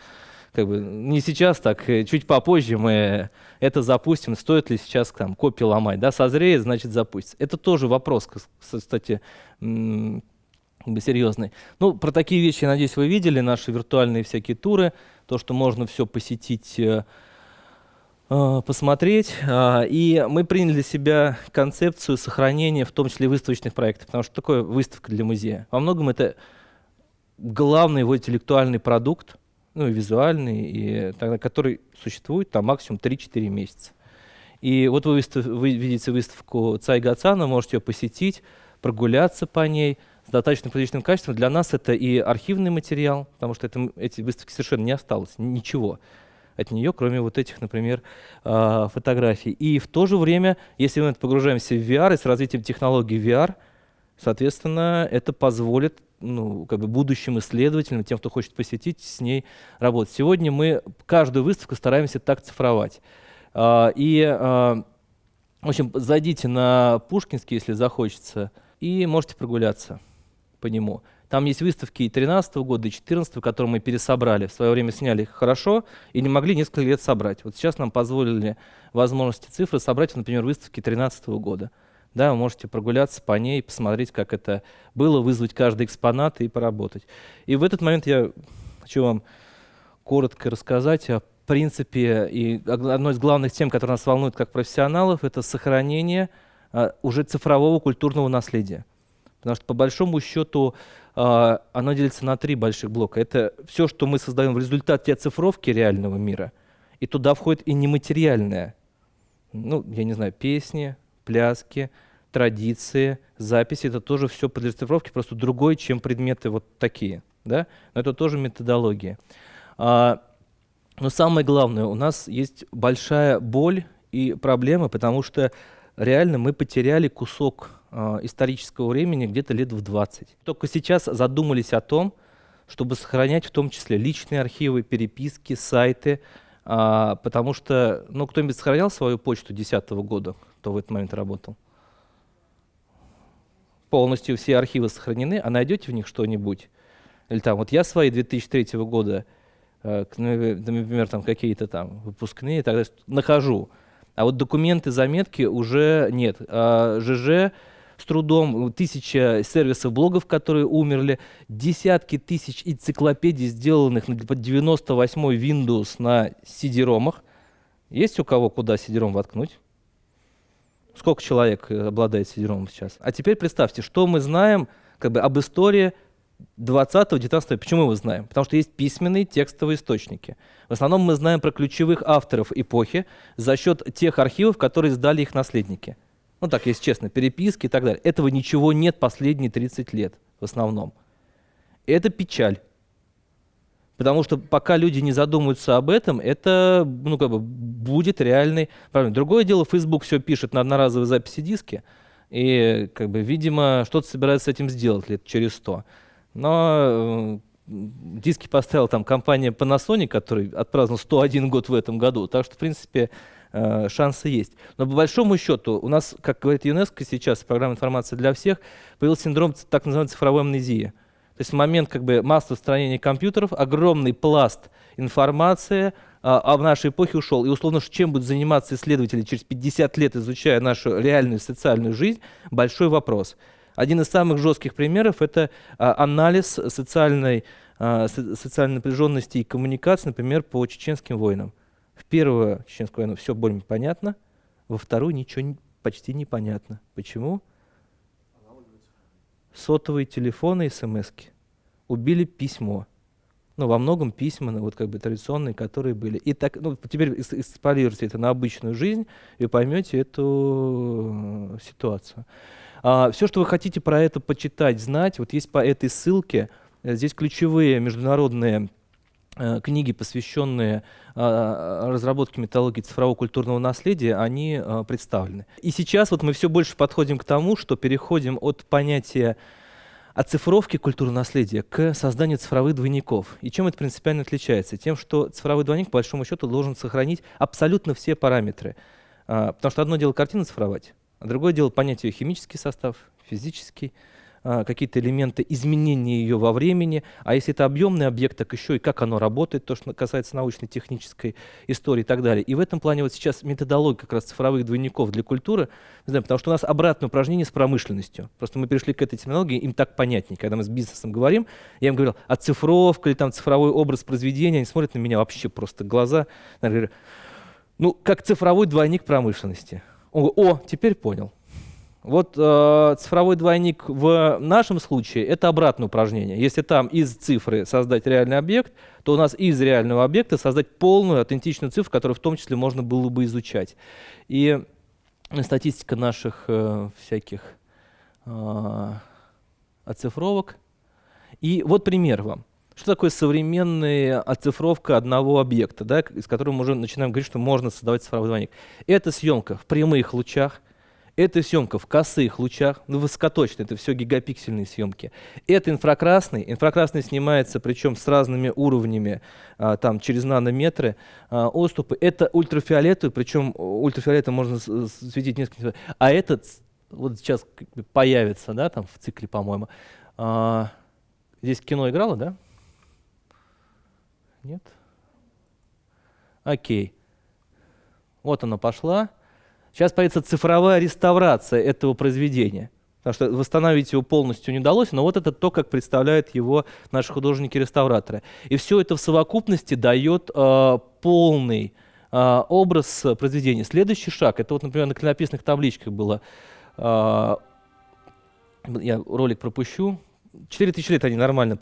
как бы не сейчас, так чуть попозже мы это запустим. Стоит ли сейчас там копии ломать? Да, созреет, значит запустится. Это тоже вопрос, кстати, как бы серьезный. Ну, про такие вещи, я надеюсь, вы видели, наши виртуальные всякие туры, то, что можно все посетить Э, посмотреть. Э, и мы приняли для себя концепцию сохранения, в том числе выставочных проектов, потому что такое выставка для музея. Во многом это главный его интеллектуальный продукт, ну и визуальный, и который существует там максимум 3-4 месяца. И вот вы, выстав, вы видите выставку Цай Гацана, можете ее посетить, прогуляться по ней с достаточно приличным качеством. Для нас это и архивный материал, потому что это, эти выставки совершенно не осталось, ничего от нее, кроме вот этих, например, а, фотографий. И в то же время, если мы погружаемся в VR и с развитием технологий VR, соответственно, это позволит ну, как бы будущим исследователям, тем, кто хочет посетить, с ней работать. Сегодня мы каждую выставку стараемся так цифровать. А, и, а, в общем, зайдите на Пушкинский, если захочется, и можете прогуляться по нему. Там есть выставки и 13 года, и 14 которые мы пересобрали. В свое время сняли их хорошо и не могли несколько лет собрать. Вот сейчас нам позволили возможности цифры собрать, например, выставки 13 года. Да, вы можете прогуляться по ней, посмотреть, как это было, вызвать каждый экспонат и поработать. И в этот момент я хочу вам коротко рассказать о принципе и одной из главных тем, которая нас волнует как профессионалов, это сохранение а, уже цифрового культурного наследия. Потому что по большому счету оно делится на три больших блока. Это все, что мы создаем в результате оцифровки реального мира. И туда входит и нематериальное. Ну, я не знаю, песни, пляски, традиции, записи. Это тоже все подлежит цифровке, просто другое, чем предметы вот такие. Да? Но это тоже методология. А, но самое главное, у нас есть большая боль и проблема, потому что реально мы потеряли кусок исторического времени где-то лет в 20. Только сейчас задумались о том, чтобы сохранять в том числе личные архивы, переписки, сайты, э, потому что, ну, кто-нибудь сохранял свою почту 2010 года, кто в этот момент работал? Полностью все архивы сохранены, а найдете в них что-нибудь? Или там, вот я свои 2003 года, э, например, там какие-то там выпускные, тогда нахожу. А вот документы, заметки уже нет. А ЖЖ с трудом, тысяча сервисов блогов, которые умерли, десятки тысяч энциклопедий, сделанных под 98-й Windows на CD-ромах. Есть у кого куда CD-ром воткнуть? Сколько человек э, обладает CD-ромом сейчас? А теперь представьте, что мы знаем как бы, об истории 20-19 Почему мы знаем? Потому что есть письменные текстовые источники. В основном мы знаем про ключевых авторов эпохи за счет тех архивов, которые сдали их наследники. Ну так, если честно, переписки и так далее. Этого ничего нет последние 30 лет в основном. Это печаль. Потому что пока люди не задумаются об этом, это ну, как бы будет реальный проблем. Другое дело, Facebook все пишет на одноразовой записи диски, и, как бы, видимо, что-то собирается с этим сделать лет через сто. Но э, диски поставила там компания Panasonic, который отпраздновал 101 год в этом году. Так что, в принципе, э, шансы есть. Но по большому счету у нас, как говорит ЮНЕСКО сейчас, программа информации для всех, появился синдром так называемой цифровой амнезии. То есть в момент как бы массового устранения компьютеров огромный пласт информации а, об нашей эпохе ушел. И условно, чем будут заниматься исследователи через 50 лет, изучая нашу реальную социальную жизнь, большой вопрос. Один из самых жестких примеров – это а, анализ социальной, а, социальной напряженности и коммуникации, например, по чеченским войнам. В первую чеченскую войну все более понятно, во вторую ничего почти непонятно. Почему? Сотовые телефоны смс -ки. Убили письмо. Ну, во многом письма, ну, вот как бы традиционные, которые были. И так, ну, теперь эксполируйте это на обычную жизнь, и поймете эту э, ситуацию. А, все, что вы хотите про это почитать, знать, вот есть по этой ссылке, э, здесь ключевые международные книги, посвященные а, разработке методологии цифрового культурного наследия, они а, представлены. И сейчас вот мы все больше подходим к тому, что переходим от понятия оцифровки культурного наследия к созданию цифровых двойников. И чем это принципиально отличается? Тем, что цифровой двойник, по большому счету, должен сохранить абсолютно все параметры. Потому что одно дело картину цифровать, а другое дело понять ее химический состав, физический, а, какие-то элементы изменения ее во времени, а если это объемный объект, так еще и как оно работает, то, что касается научно-технической истории и так далее. И в этом плане вот сейчас методология как раз цифровых двойников для культуры, знаем, потому что у нас обратное упражнение с промышленностью. Просто мы пришли к этой терминологии, им так понятнее. Когда мы с бизнесом говорим, я им говорил, оцифровка или там цифровой образ произведения, они смотрят на меня вообще просто глаза. Говорю, ну, как цифровой двойник промышленности. Он говорит, о, теперь понял. Вот э, цифровой двойник в нашем случае это обратное упражнение. Если там из цифры создать реальный объект, то у нас из реального объекта создать полную аутентичную цифру, которую в том числе можно было бы изучать. И статистика наших э, всяких э, оцифровок. И вот пример вам. Что такое современная оцифровка одного объекта, да, из которого мы уже начинаем говорить, что можно создавать цифровой двойник? Это съемка в прямых лучах, это съемка в косых лучах, ну высокоточно, это все гигапиксельные съемки. Это инфракрасный, инфракрасный снимается, причем с разными уровнями, а, там через нанометры а, отступы. Это ультрафиолетовый, причем ультрафиолетом можно светить несколько, а этот вот сейчас появится, да, там в цикле, по-моему. А, здесь кино играло, да? Нет? Окей. Вот она пошла. Сейчас появится цифровая реставрация этого произведения. Потому что восстановить его полностью не удалось, но вот это то, как представляют его наши художники-реставраторы. И все это в совокупности дает э, полный э, образ произведения. Следующий шаг, это вот, например, на клинописных табличках было, э, я ролик пропущу, 4000 лет они нормально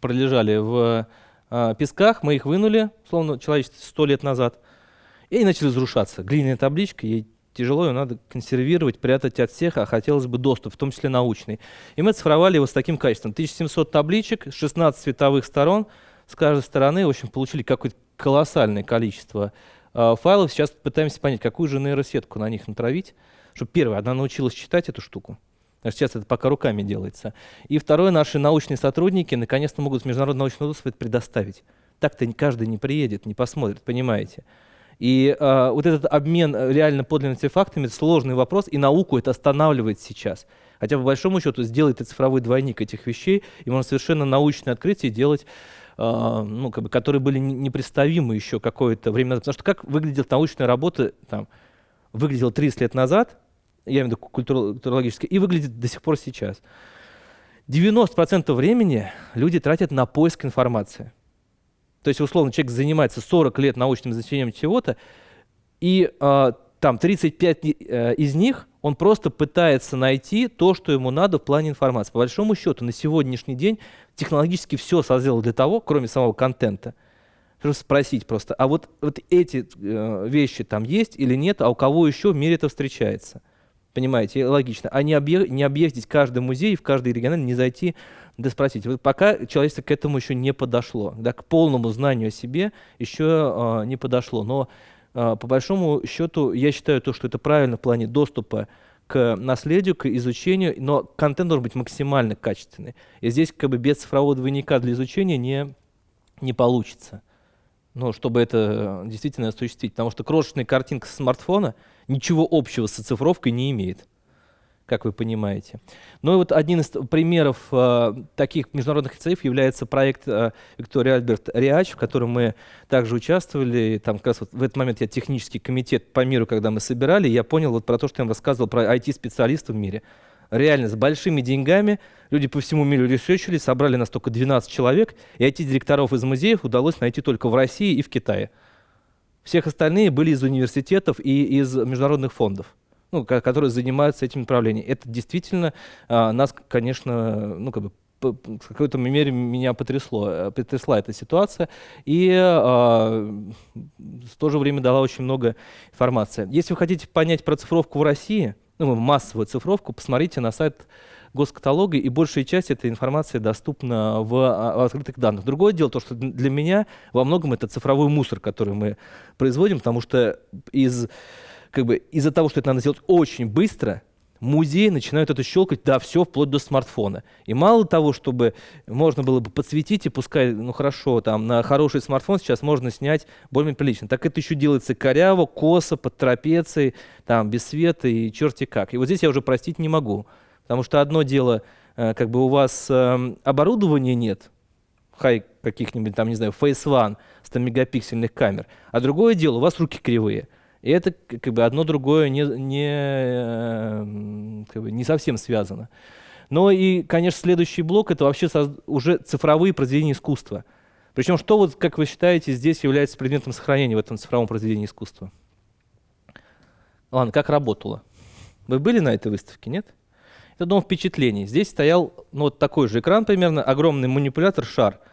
пролежали в э, песках, мы их вынули, словно человечество 100 лет назад, и они начали разрушаться. Глиняная табличка, ей тяжело, ее надо консервировать, прятать от всех, а хотелось бы доступ, в том числе научный. И мы цифровали его с таким качеством. 1700 табличек, 16 цветовых сторон, с каждой стороны, в общем, получили какое-то колоссальное количество э, файлов. Сейчас пытаемся понять, какую же нейросетку на них натравить, чтобы, первое, она научилась читать эту штуку, Сейчас это пока руками делается. И второе, наши научные сотрудники наконец-то могут научного доступа это предоставить. Так-то каждый не приедет, не посмотрит, понимаете. И э, вот этот обмен э, реально подлинными артефактами – это сложный вопрос, и науку это останавливает сейчас. Хотя, по большому счету, сделает это цифровой двойник этих вещей, и можно совершенно научные открытия делать, э, ну, как бы, которые были непредставимы еще какое-то время назад. Потому что как выглядит научная работа, там, выглядела 30 лет назад, я имею в виду культурологическая, и выглядит до сих пор сейчас. 90% времени люди тратят на поиск информации. То есть, условно, человек занимается 40 лет научным изучением чего-то, и э, там 35 э, из них он просто пытается найти то, что ему надо в плане информации. По большому счету, на сегодняшний день технологически все созрело для того, кроме самого контента, чтобы спросить просто, а вот, вот эти э, вещи там есть или нет, а у кого еще в мире это встречается? Понимаете, логично. А не, объ... не объездить каждый музей, в каждый регион не зайти, да спросить. Вот пока человечество к этому еще не подошло, да, к полному знанию о себе еще э, не подошло. Но э, по большому счету я считаю то, что это правильно в плане доступа к наследию, к изучению, но контент должен быть максимально качественный. И здесь как бы без цифрового двойника для изучения не, не получится. Ну, чтобы это э, действительно осуществить. Потому что крошечная картинка со смартфона ничего общего с оцифровкой не имеет как вы понимаете. Ну и вот один из примеров э, таких международных лицеев является проект э, Виктория Альберт Риач, в котором мы также участвовали. Там как раз вот в этот момент я технический комитет по миру, когда мы собирали, я понял вот про то, что я вам рассказывал про IT-специалистов в мире. Реально, с большими деньгами люди по всему миру ресерчили, собрали нас только 12 человек, и IT-директоров из музеев удалось найти только в России и в Китае. Всех остальные были из университетов и из международных фондов ну, которые занимаются этим направлением. Это действительно а, нас, конечно, ну, как бы в какой-то мере меня потрясло, э, потрясла эта ситуация и э, в то же время дала очень много информации. Если вы хотите понять про цифровку в России, ну, массовую цифровку, посмотрите на сайт госкаталога, и большая часть этой информации доступна в, а, в открытых данных. Другое дело, то, что для меня во многом это цифровой мусор, который мы производим, потому что из как бы из-за того, что это надо сделать очень быстро, музеи начинают это щелкать, да, все, вплоть до смартфона. И мало того, чтобы можно было бы подсветить, и пускай, ну хорошо, там на хороший смартфон сейчас можно снять более прилично. Так это еще делается коряво, косо, под трапецией, там, без света и черти как. И вот здесь я уже простить не могу. Потому что одно дело, э, как бы у вас э, оборудования нет, хай каких-нибудь там, не знаю, Face One 100 мегапиксельных камер, а другое дело, у вас руки кривые. И это как бы одно другое не, не, э, как бы не совсем связано. Но и, конечно, следующий блок это вообще уже цифровые произведения искусства. Причем что, вот, как вы считаете, здесь является предметом сохранения в этом цифровом произведении искусства? Ладно, как работало? Вы были на этой выставке, нет? Это дом впечатлений. Здесь стоял ну, вот такой же экран примерно, огромный манипулятор, шар –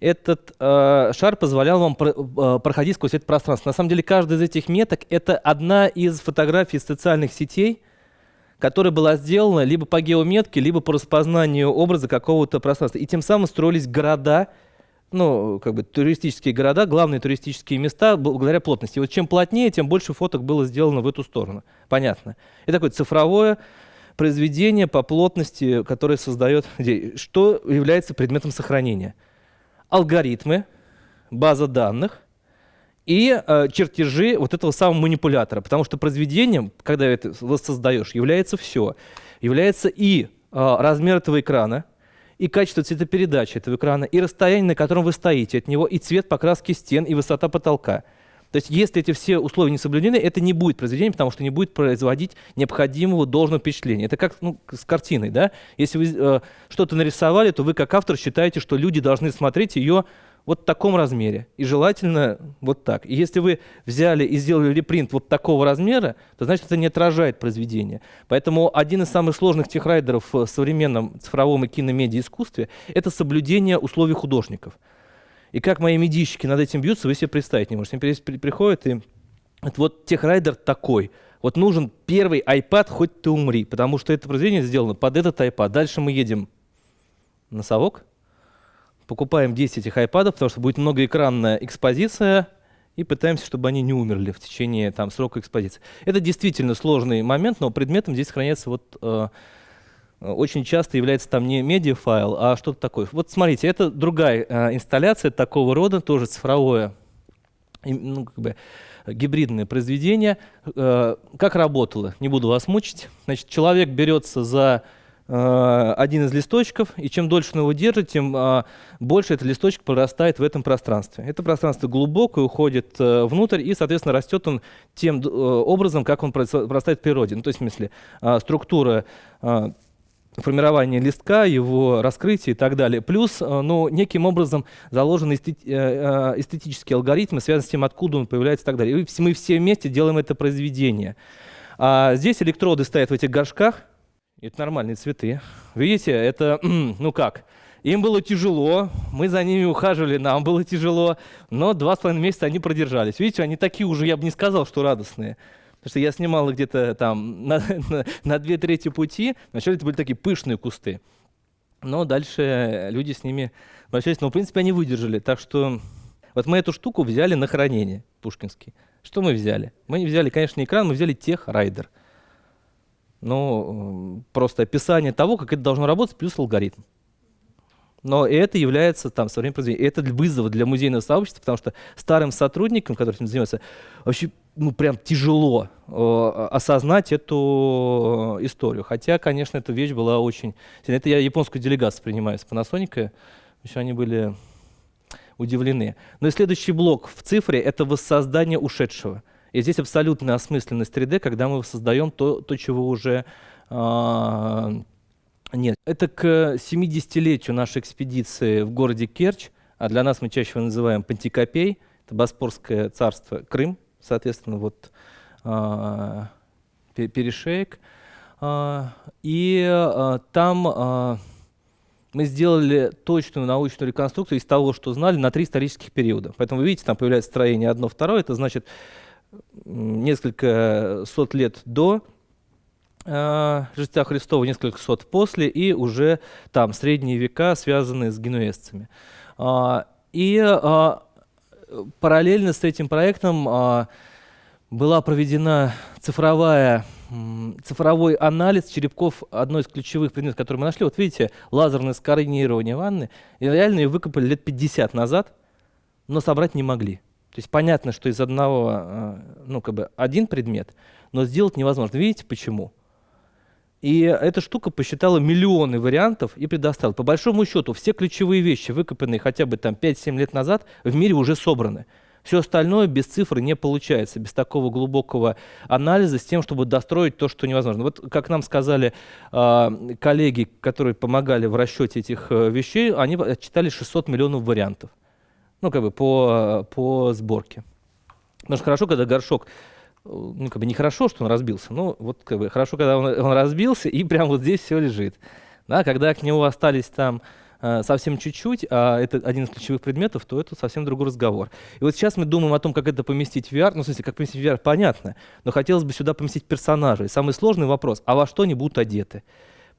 этот э, шар позволял вам про, э, проходить сквозь это пространство. На самом деле, каждая из этих меток — это одна из фотографий социальных сетей, которая была сделана либо по геометке, либо по распознанию образа какого-то пространства. И тем самым строились города, ну, как бы туристические города, главные туристические места благодаря плотности. И вот чем плотнее, тем больше фоток было сделано в эту сторону. Понятно. Это такое цифровое произведение по плотности, которое создает... Что является предметом сохранения? Алгоритмы, база данных и э, чертежи вот этого самого манипулятора. Потому что произведением, когда это создаешь, является все. Является и э, размер этого экрана, и качество цветопередачи этого экрана, и расстояние, на котором вы стоите от него, и цвет покраски стен, и высота потолка. То есть если эти все условия не соблюдены, это не будет произведение, потому что не будет производить необходимого должного впечатления. Это как ну, с картиной. Да? Если вы э, что-то нарисовали, то вы как автор считаете, что люди должны смотреть ее вот в таком размере. И желательно вот так. И если вы взяли и сделали репринт вот такого размера, то значит это не отражает произведение. Поэтому один из самых сложных техрайдеров в современном цифровом и киномедиа искусстве – это соблюдение условий художников. И как мои медийщики над этим бьются, вы себе представить не можете. При, приходят и вот техрайдер такой. Вот нужен первый iPad, хоть ты умри, потому что это произведение сделано под этот iPad. Дальше мы едем на совок, покупаем 10 этих iPad, потому что будет многоэкранная экспозиция, и пытаемся, чтобы они не умерли в течение там, срока экспозиции. Это действительно сложный момент, но предметом здесь сохраняется вот э, очень часто является там не медиафайл, а что-то такое. Вот смотрите, это другая э, инсталляция такого рода, тоже цифровое, ну, как бы, гибридное произведение. Э, как работало? Не буду вас мучить. Значит, человек берется за э, один из листочков, и чем дольше он его держит, тем э, больше этот листочек прорастает в этом пространстве. Это пространство глубокое, уходит э, внутрь, и, соответственно, растет он тем э, образом, как он прорастает в природе. Ну, то есть, в смысле, э, структура э, формирование листка, его раскрытие и так далее. Плюс, э, ну, неким образом заложены э, э, эстетические алгоритмы, связанные с тем, откуда он появляется и так далее. И мы все вместе делаем это произведение. А здесь электроды стоят в этих горшках. Это нормальные цветы. Видите, это, [clears throat] ну как, им было тяжело, мы за ними ухаживали, нам было тяжело, но два с половиной месяца они продержались. Видите, они такие уже, я бы не сказал, что радостные. Потому что я снимал где-то там [laughs] на, на, на две трети пути. Вначале это были такие пышные кусты. Но дальше люди с ними обращались. Но, в принципе, они выдержали. Так что вот мы эту штуку взяли на хранение, пушкинский. Что мы взяли? Мы не взяли, конечно, не экран, мы взяли тех райдер. Ну, просто описание того, как это должно работать, плюс алгоритм. Но это является там современным произведением. Это вызов для музейного сообщества, потому что старым сотрудникам, которые этим занимаются, вообще ну, прям тяжело э, осознать эту историю. Хотя, конечно, эта вещь была очень... Это я японскую делегацию принимаю с Panasonic. Еще они были удивлены. Но и следующий блок в цифре — это воссоздание ушедшего. И здесь абсолютная осмысленность 3D, когда мы создаем то, то чего уже э, нет. Это к 70-летию нашей экспедиции в городе Керчь, а для нас мы чаще его называем Пантикопей, это Боспорское царство Крым, соответственно, вот э, перешеек. Э, и э, там э, мы сделали точную научную реконструкцию из того, что знали, на три исторических периода. Поэтому вы видите, там появляется строение одно, второе. Это значит несколько сот лет до э, Рождества Христова, несколько сот после, и уже там средние века, связанные с генуэзцами. А, и а, параллельно с этим проектом а, была проведена цифровая цифровой анализ черепков одной из ключевых предметов, которые мы нашли. Вот видите, лазерное сканирование ванны. И реально ее выкопали лет 50 назад, но собрать не могли. То есть понятно, что из одного, а, ну как бы один предмет, но сделать невозможно. Видите почему? И эта штука посчитала миллионы вариантов и предоставила. По большому счету, все ключевые вещи, выкопанные хотя бы там 5-7 лет назад, в мире уже собраны. Все остальное без цифры не получается, без такого глубокого анализа, с тем, чтобы достроить то, что невозможно. Вот как нам сказали э, коллеги, которые помогали в расчете этих э, вещей, они отчитали 600 миллионов вариантов. Ну, как бы по, по сборке. Потому что хорошо, когда горшок ну, как бы нехорошо, что он разбился, но вот как бы хорошо, когда он, он разбился, и прямо вот здесь все лежит. Да, когда к нему остались там Э, совсем чуть-чуть, а это один из ключевых предметов, то это совсем другой разговор. И вот сейчас мы думаем о том, как это поместить в VR. Ну, в смысле, как поместить в VR, понятно, но хотелось бы сюда поместить персонажей. Самый сложный вопрос, а во что они будут одеты?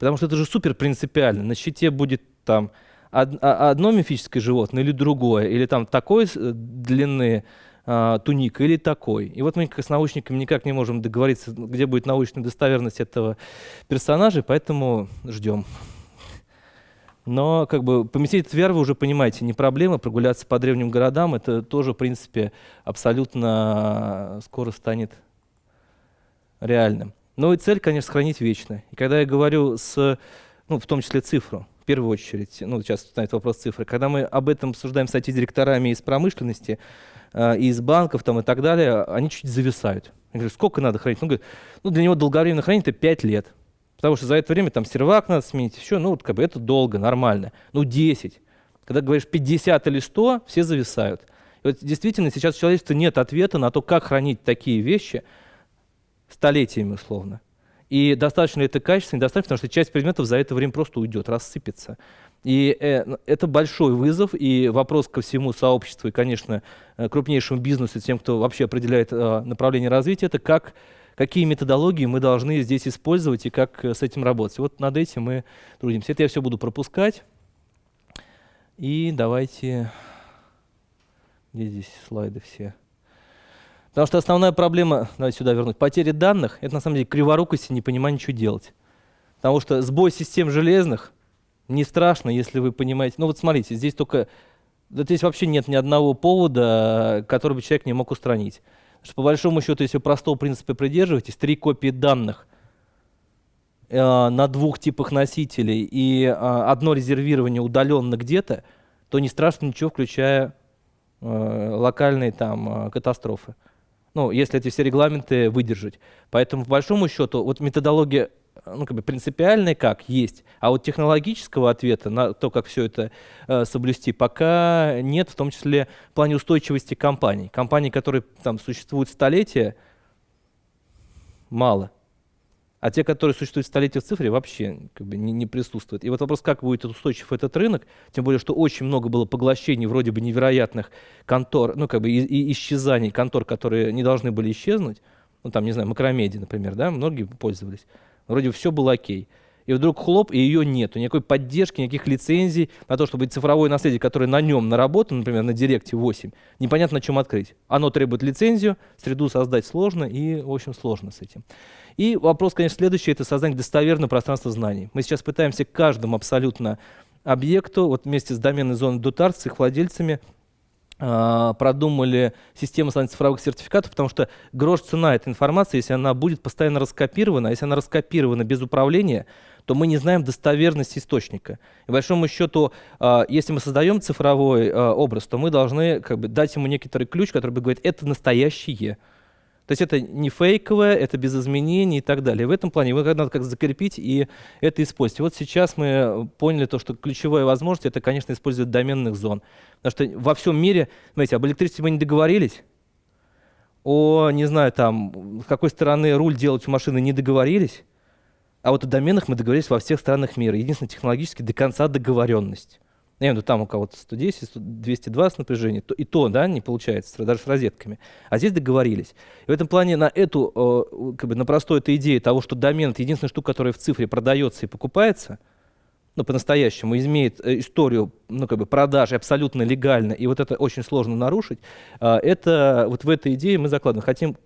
Потому что это же супер принципиально. На щите будет там а, одно мифическое животное или другое, или там такой э, длины а, туника или такой. И вот мы с научниками никак не можем договориться, где будет научная достоверность этого персонажа, поэтому ждем. Но как бы поместить VR, вы уже понимаете, не проблема. Прогуляться по древним городам, это тоже, в принципе, абсолютно скоро станет реальным. Но и цель, конечно, сохранить вечно. И когда я говорю с, ну, в том числе цифру, в первую очередь, ну, сейчас станет вопрос цифры, когда мы об этом обсуждаем с IT-директорами из промышленности, э, из банков там, и так далее, они чуть зависают. Я говорю, сколько надо хранить? Ну, говорят, ну для него долговременное хранение это 5 лет. Потому что за это время там сервак надо сменить, еще, ну, вот, как бы это долго, нормально. Ну, 10. Когда говоришь 50 или 100, все зависают. И вот действительно сейчас у человечества нет ответа на то, как хранить такие вещи столетиями условно. И достаточно ли это качественно, недостаточно, потому что часть предметов за это время просто уйдет, рассыпется. И э, это большой вызов и вопрос ко всему сообществу и, конечно, э, крупнейшему бизнесу, тем, кто вообще определяет э, направление развития, это как какие методологии мы должны здесь использовать и как с этим работать. Вот над этим мы трудимся. Это я все буду пропускать. И давайте... Где здесь слайды все? Потому что основная проблема, давайте сюда вернуть, потери данных, это на самом деле криворукость и непонимание, что делать. Потому что сбой систем железных не страшно, если вы понимаете. Ну вот смотрите, здесь только... Здесь вообще нет ни одного повода, который бы человек не мог устранить что по большому счету, если простого принципа придерживаетесь, три копии данных э, на двух типах носителей и э, одно резервирование удаленно где-то, то не страшно ничего, включая э, локальные там э, катастрофы. Ну, если эти все регламенты выдержать. Поэтому, по большому счету, вот методология ну, как бы принципиальная как есть, а вот технологического ответа на то, как все это э, соблюсти, пока нет, в том числе в плане устойчивости компаний. Компаний, которые там существуют столетия, мало. А те, которые существуют столетия в цифре, вообще как бы, не, не присутствуют. И вот вопрос, как будет устойчив этот рынок, тем более, что очень много было поглощений вроде бы невероятных контор, ну как бы и, и исчезаний контор, которые не должны были исчезнуть, ну там, не знаю, макромедиа, например, да, многие пользовались. Вроде все было окей. И вдруг хлоп, и ее нету. Никакой поддержки, никаких лицензий на то, чтобы цифровое наследие, которое на нем наработано, например, на Директе 8, непонятно чем открыть. Оно требует лицензию, среду создать сложно, и, в общем, сложно с этим. И вопрос, конечно, следующий, это создание достоверного пространства знаний. Мы сейчас пытаемся каждому абсолютно объекту, вот вместе с доменной зоной Дутарс, с их владельцами, а, продумали систему цифровых сертификатов, потому что грош цена этой информации, если она будет постоянно раскопирована, а если она раскопирована без управления, то мы не знаем достоверность источника. И, большому счету, а, если мы создаем цифровой образ, то мы должны как бы, дать ему некоторый ключ, который бы говорит, это настоящее. То есть это не фейковое, это без изменений и так далее. В этом плане его надо как закрепить и это использовать. Вот сейчас мы поняли то, что ключевая возможность это, конечно, использовать доменных зон. Потому что во всем мире, смотрите, об электричестве мы не договорились, о, не знаю, там, с какой стороны руль делать у машины не договорились, а вот о доменах мы договорились во всех странах мира. Единственное, технологически до конца договоренность. Я имею в виду, там у кого-то 110, 220 напряжений, то, и то, да, не получается, даже с розетками. А здесь договорились. И в этом плане на эту, э, как бы на простую эту идею того, что домен — это единственная штука, которая в цифре продается и покупается, ну, по-настоящему, имеет э, историю, ну, как бы продажи абсолютно легально, и вот это очень сложно нарушить, э, это вот в этой идее мы закладываем. Хотим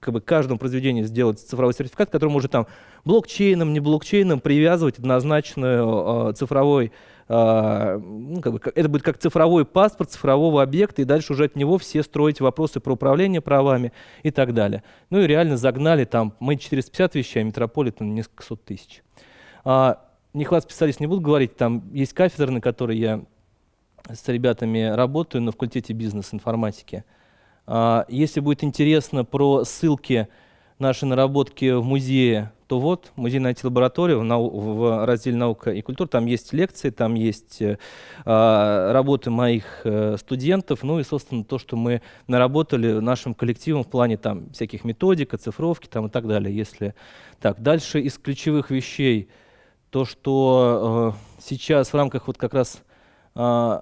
как бы каждому произведению сделать цифровой сертификат, который может там блокчейном, не блокчейном привязывать однозначно э, цифровой а, ну, как бы, это будет как цифровой паспорт цифрового объекта, и дальше уже от него все строить вопросы про управление правами и так далее. Ну и реально загнали там, мы 450 вещей, а Метрополитен несколько сот тысяч. А, нехват специалистов не буду говорить, там есть кафедры, на которой я с ребятами работаю на факультете бизнес-информатики. А, если будет интересно про ссылки наши наработки в музее, то вот музейная IT-лаборатория в, нау в разделе «Наука и культура». Там есть лекции, там есть э, а, работы моих э, студентов, ну и, собственно, то, что мы наработали нашим коллективом в плане там всяких методик, оцифровки там, и так далее. Если так. Дальше из ключевых вещей то, что э, сейчас в рамках вот как раз э,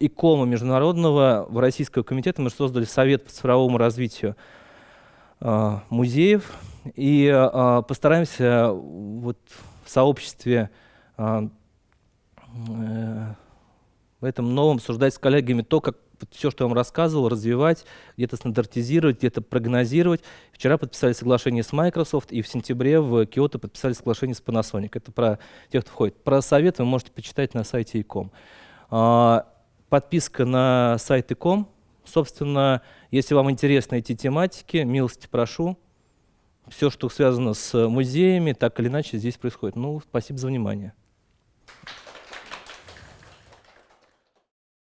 ИКОМа международного в Российского комитета мы создали Совет по цифровому развитию музеев и э, постараемся вот в сообществе э, в этом новом обсуждать с коллегами то, как все, что я вам рассказывал, развивать, где-то стандартизировать, где-то прогнозировать. Вчера подписали соглашение с Microsoft, и в сентябре в Киото подписали соглашение с Panasonic. Это про тех, кто входит. Про совет вы можете почитать на сайте ИКОМ. Подписка на сайт ИКОМ Собственно, если вам интересны эти тематики, милости прошу. Все, что связано с музеями, так или иначе здесь происходит. Ну, спасибо за внимание.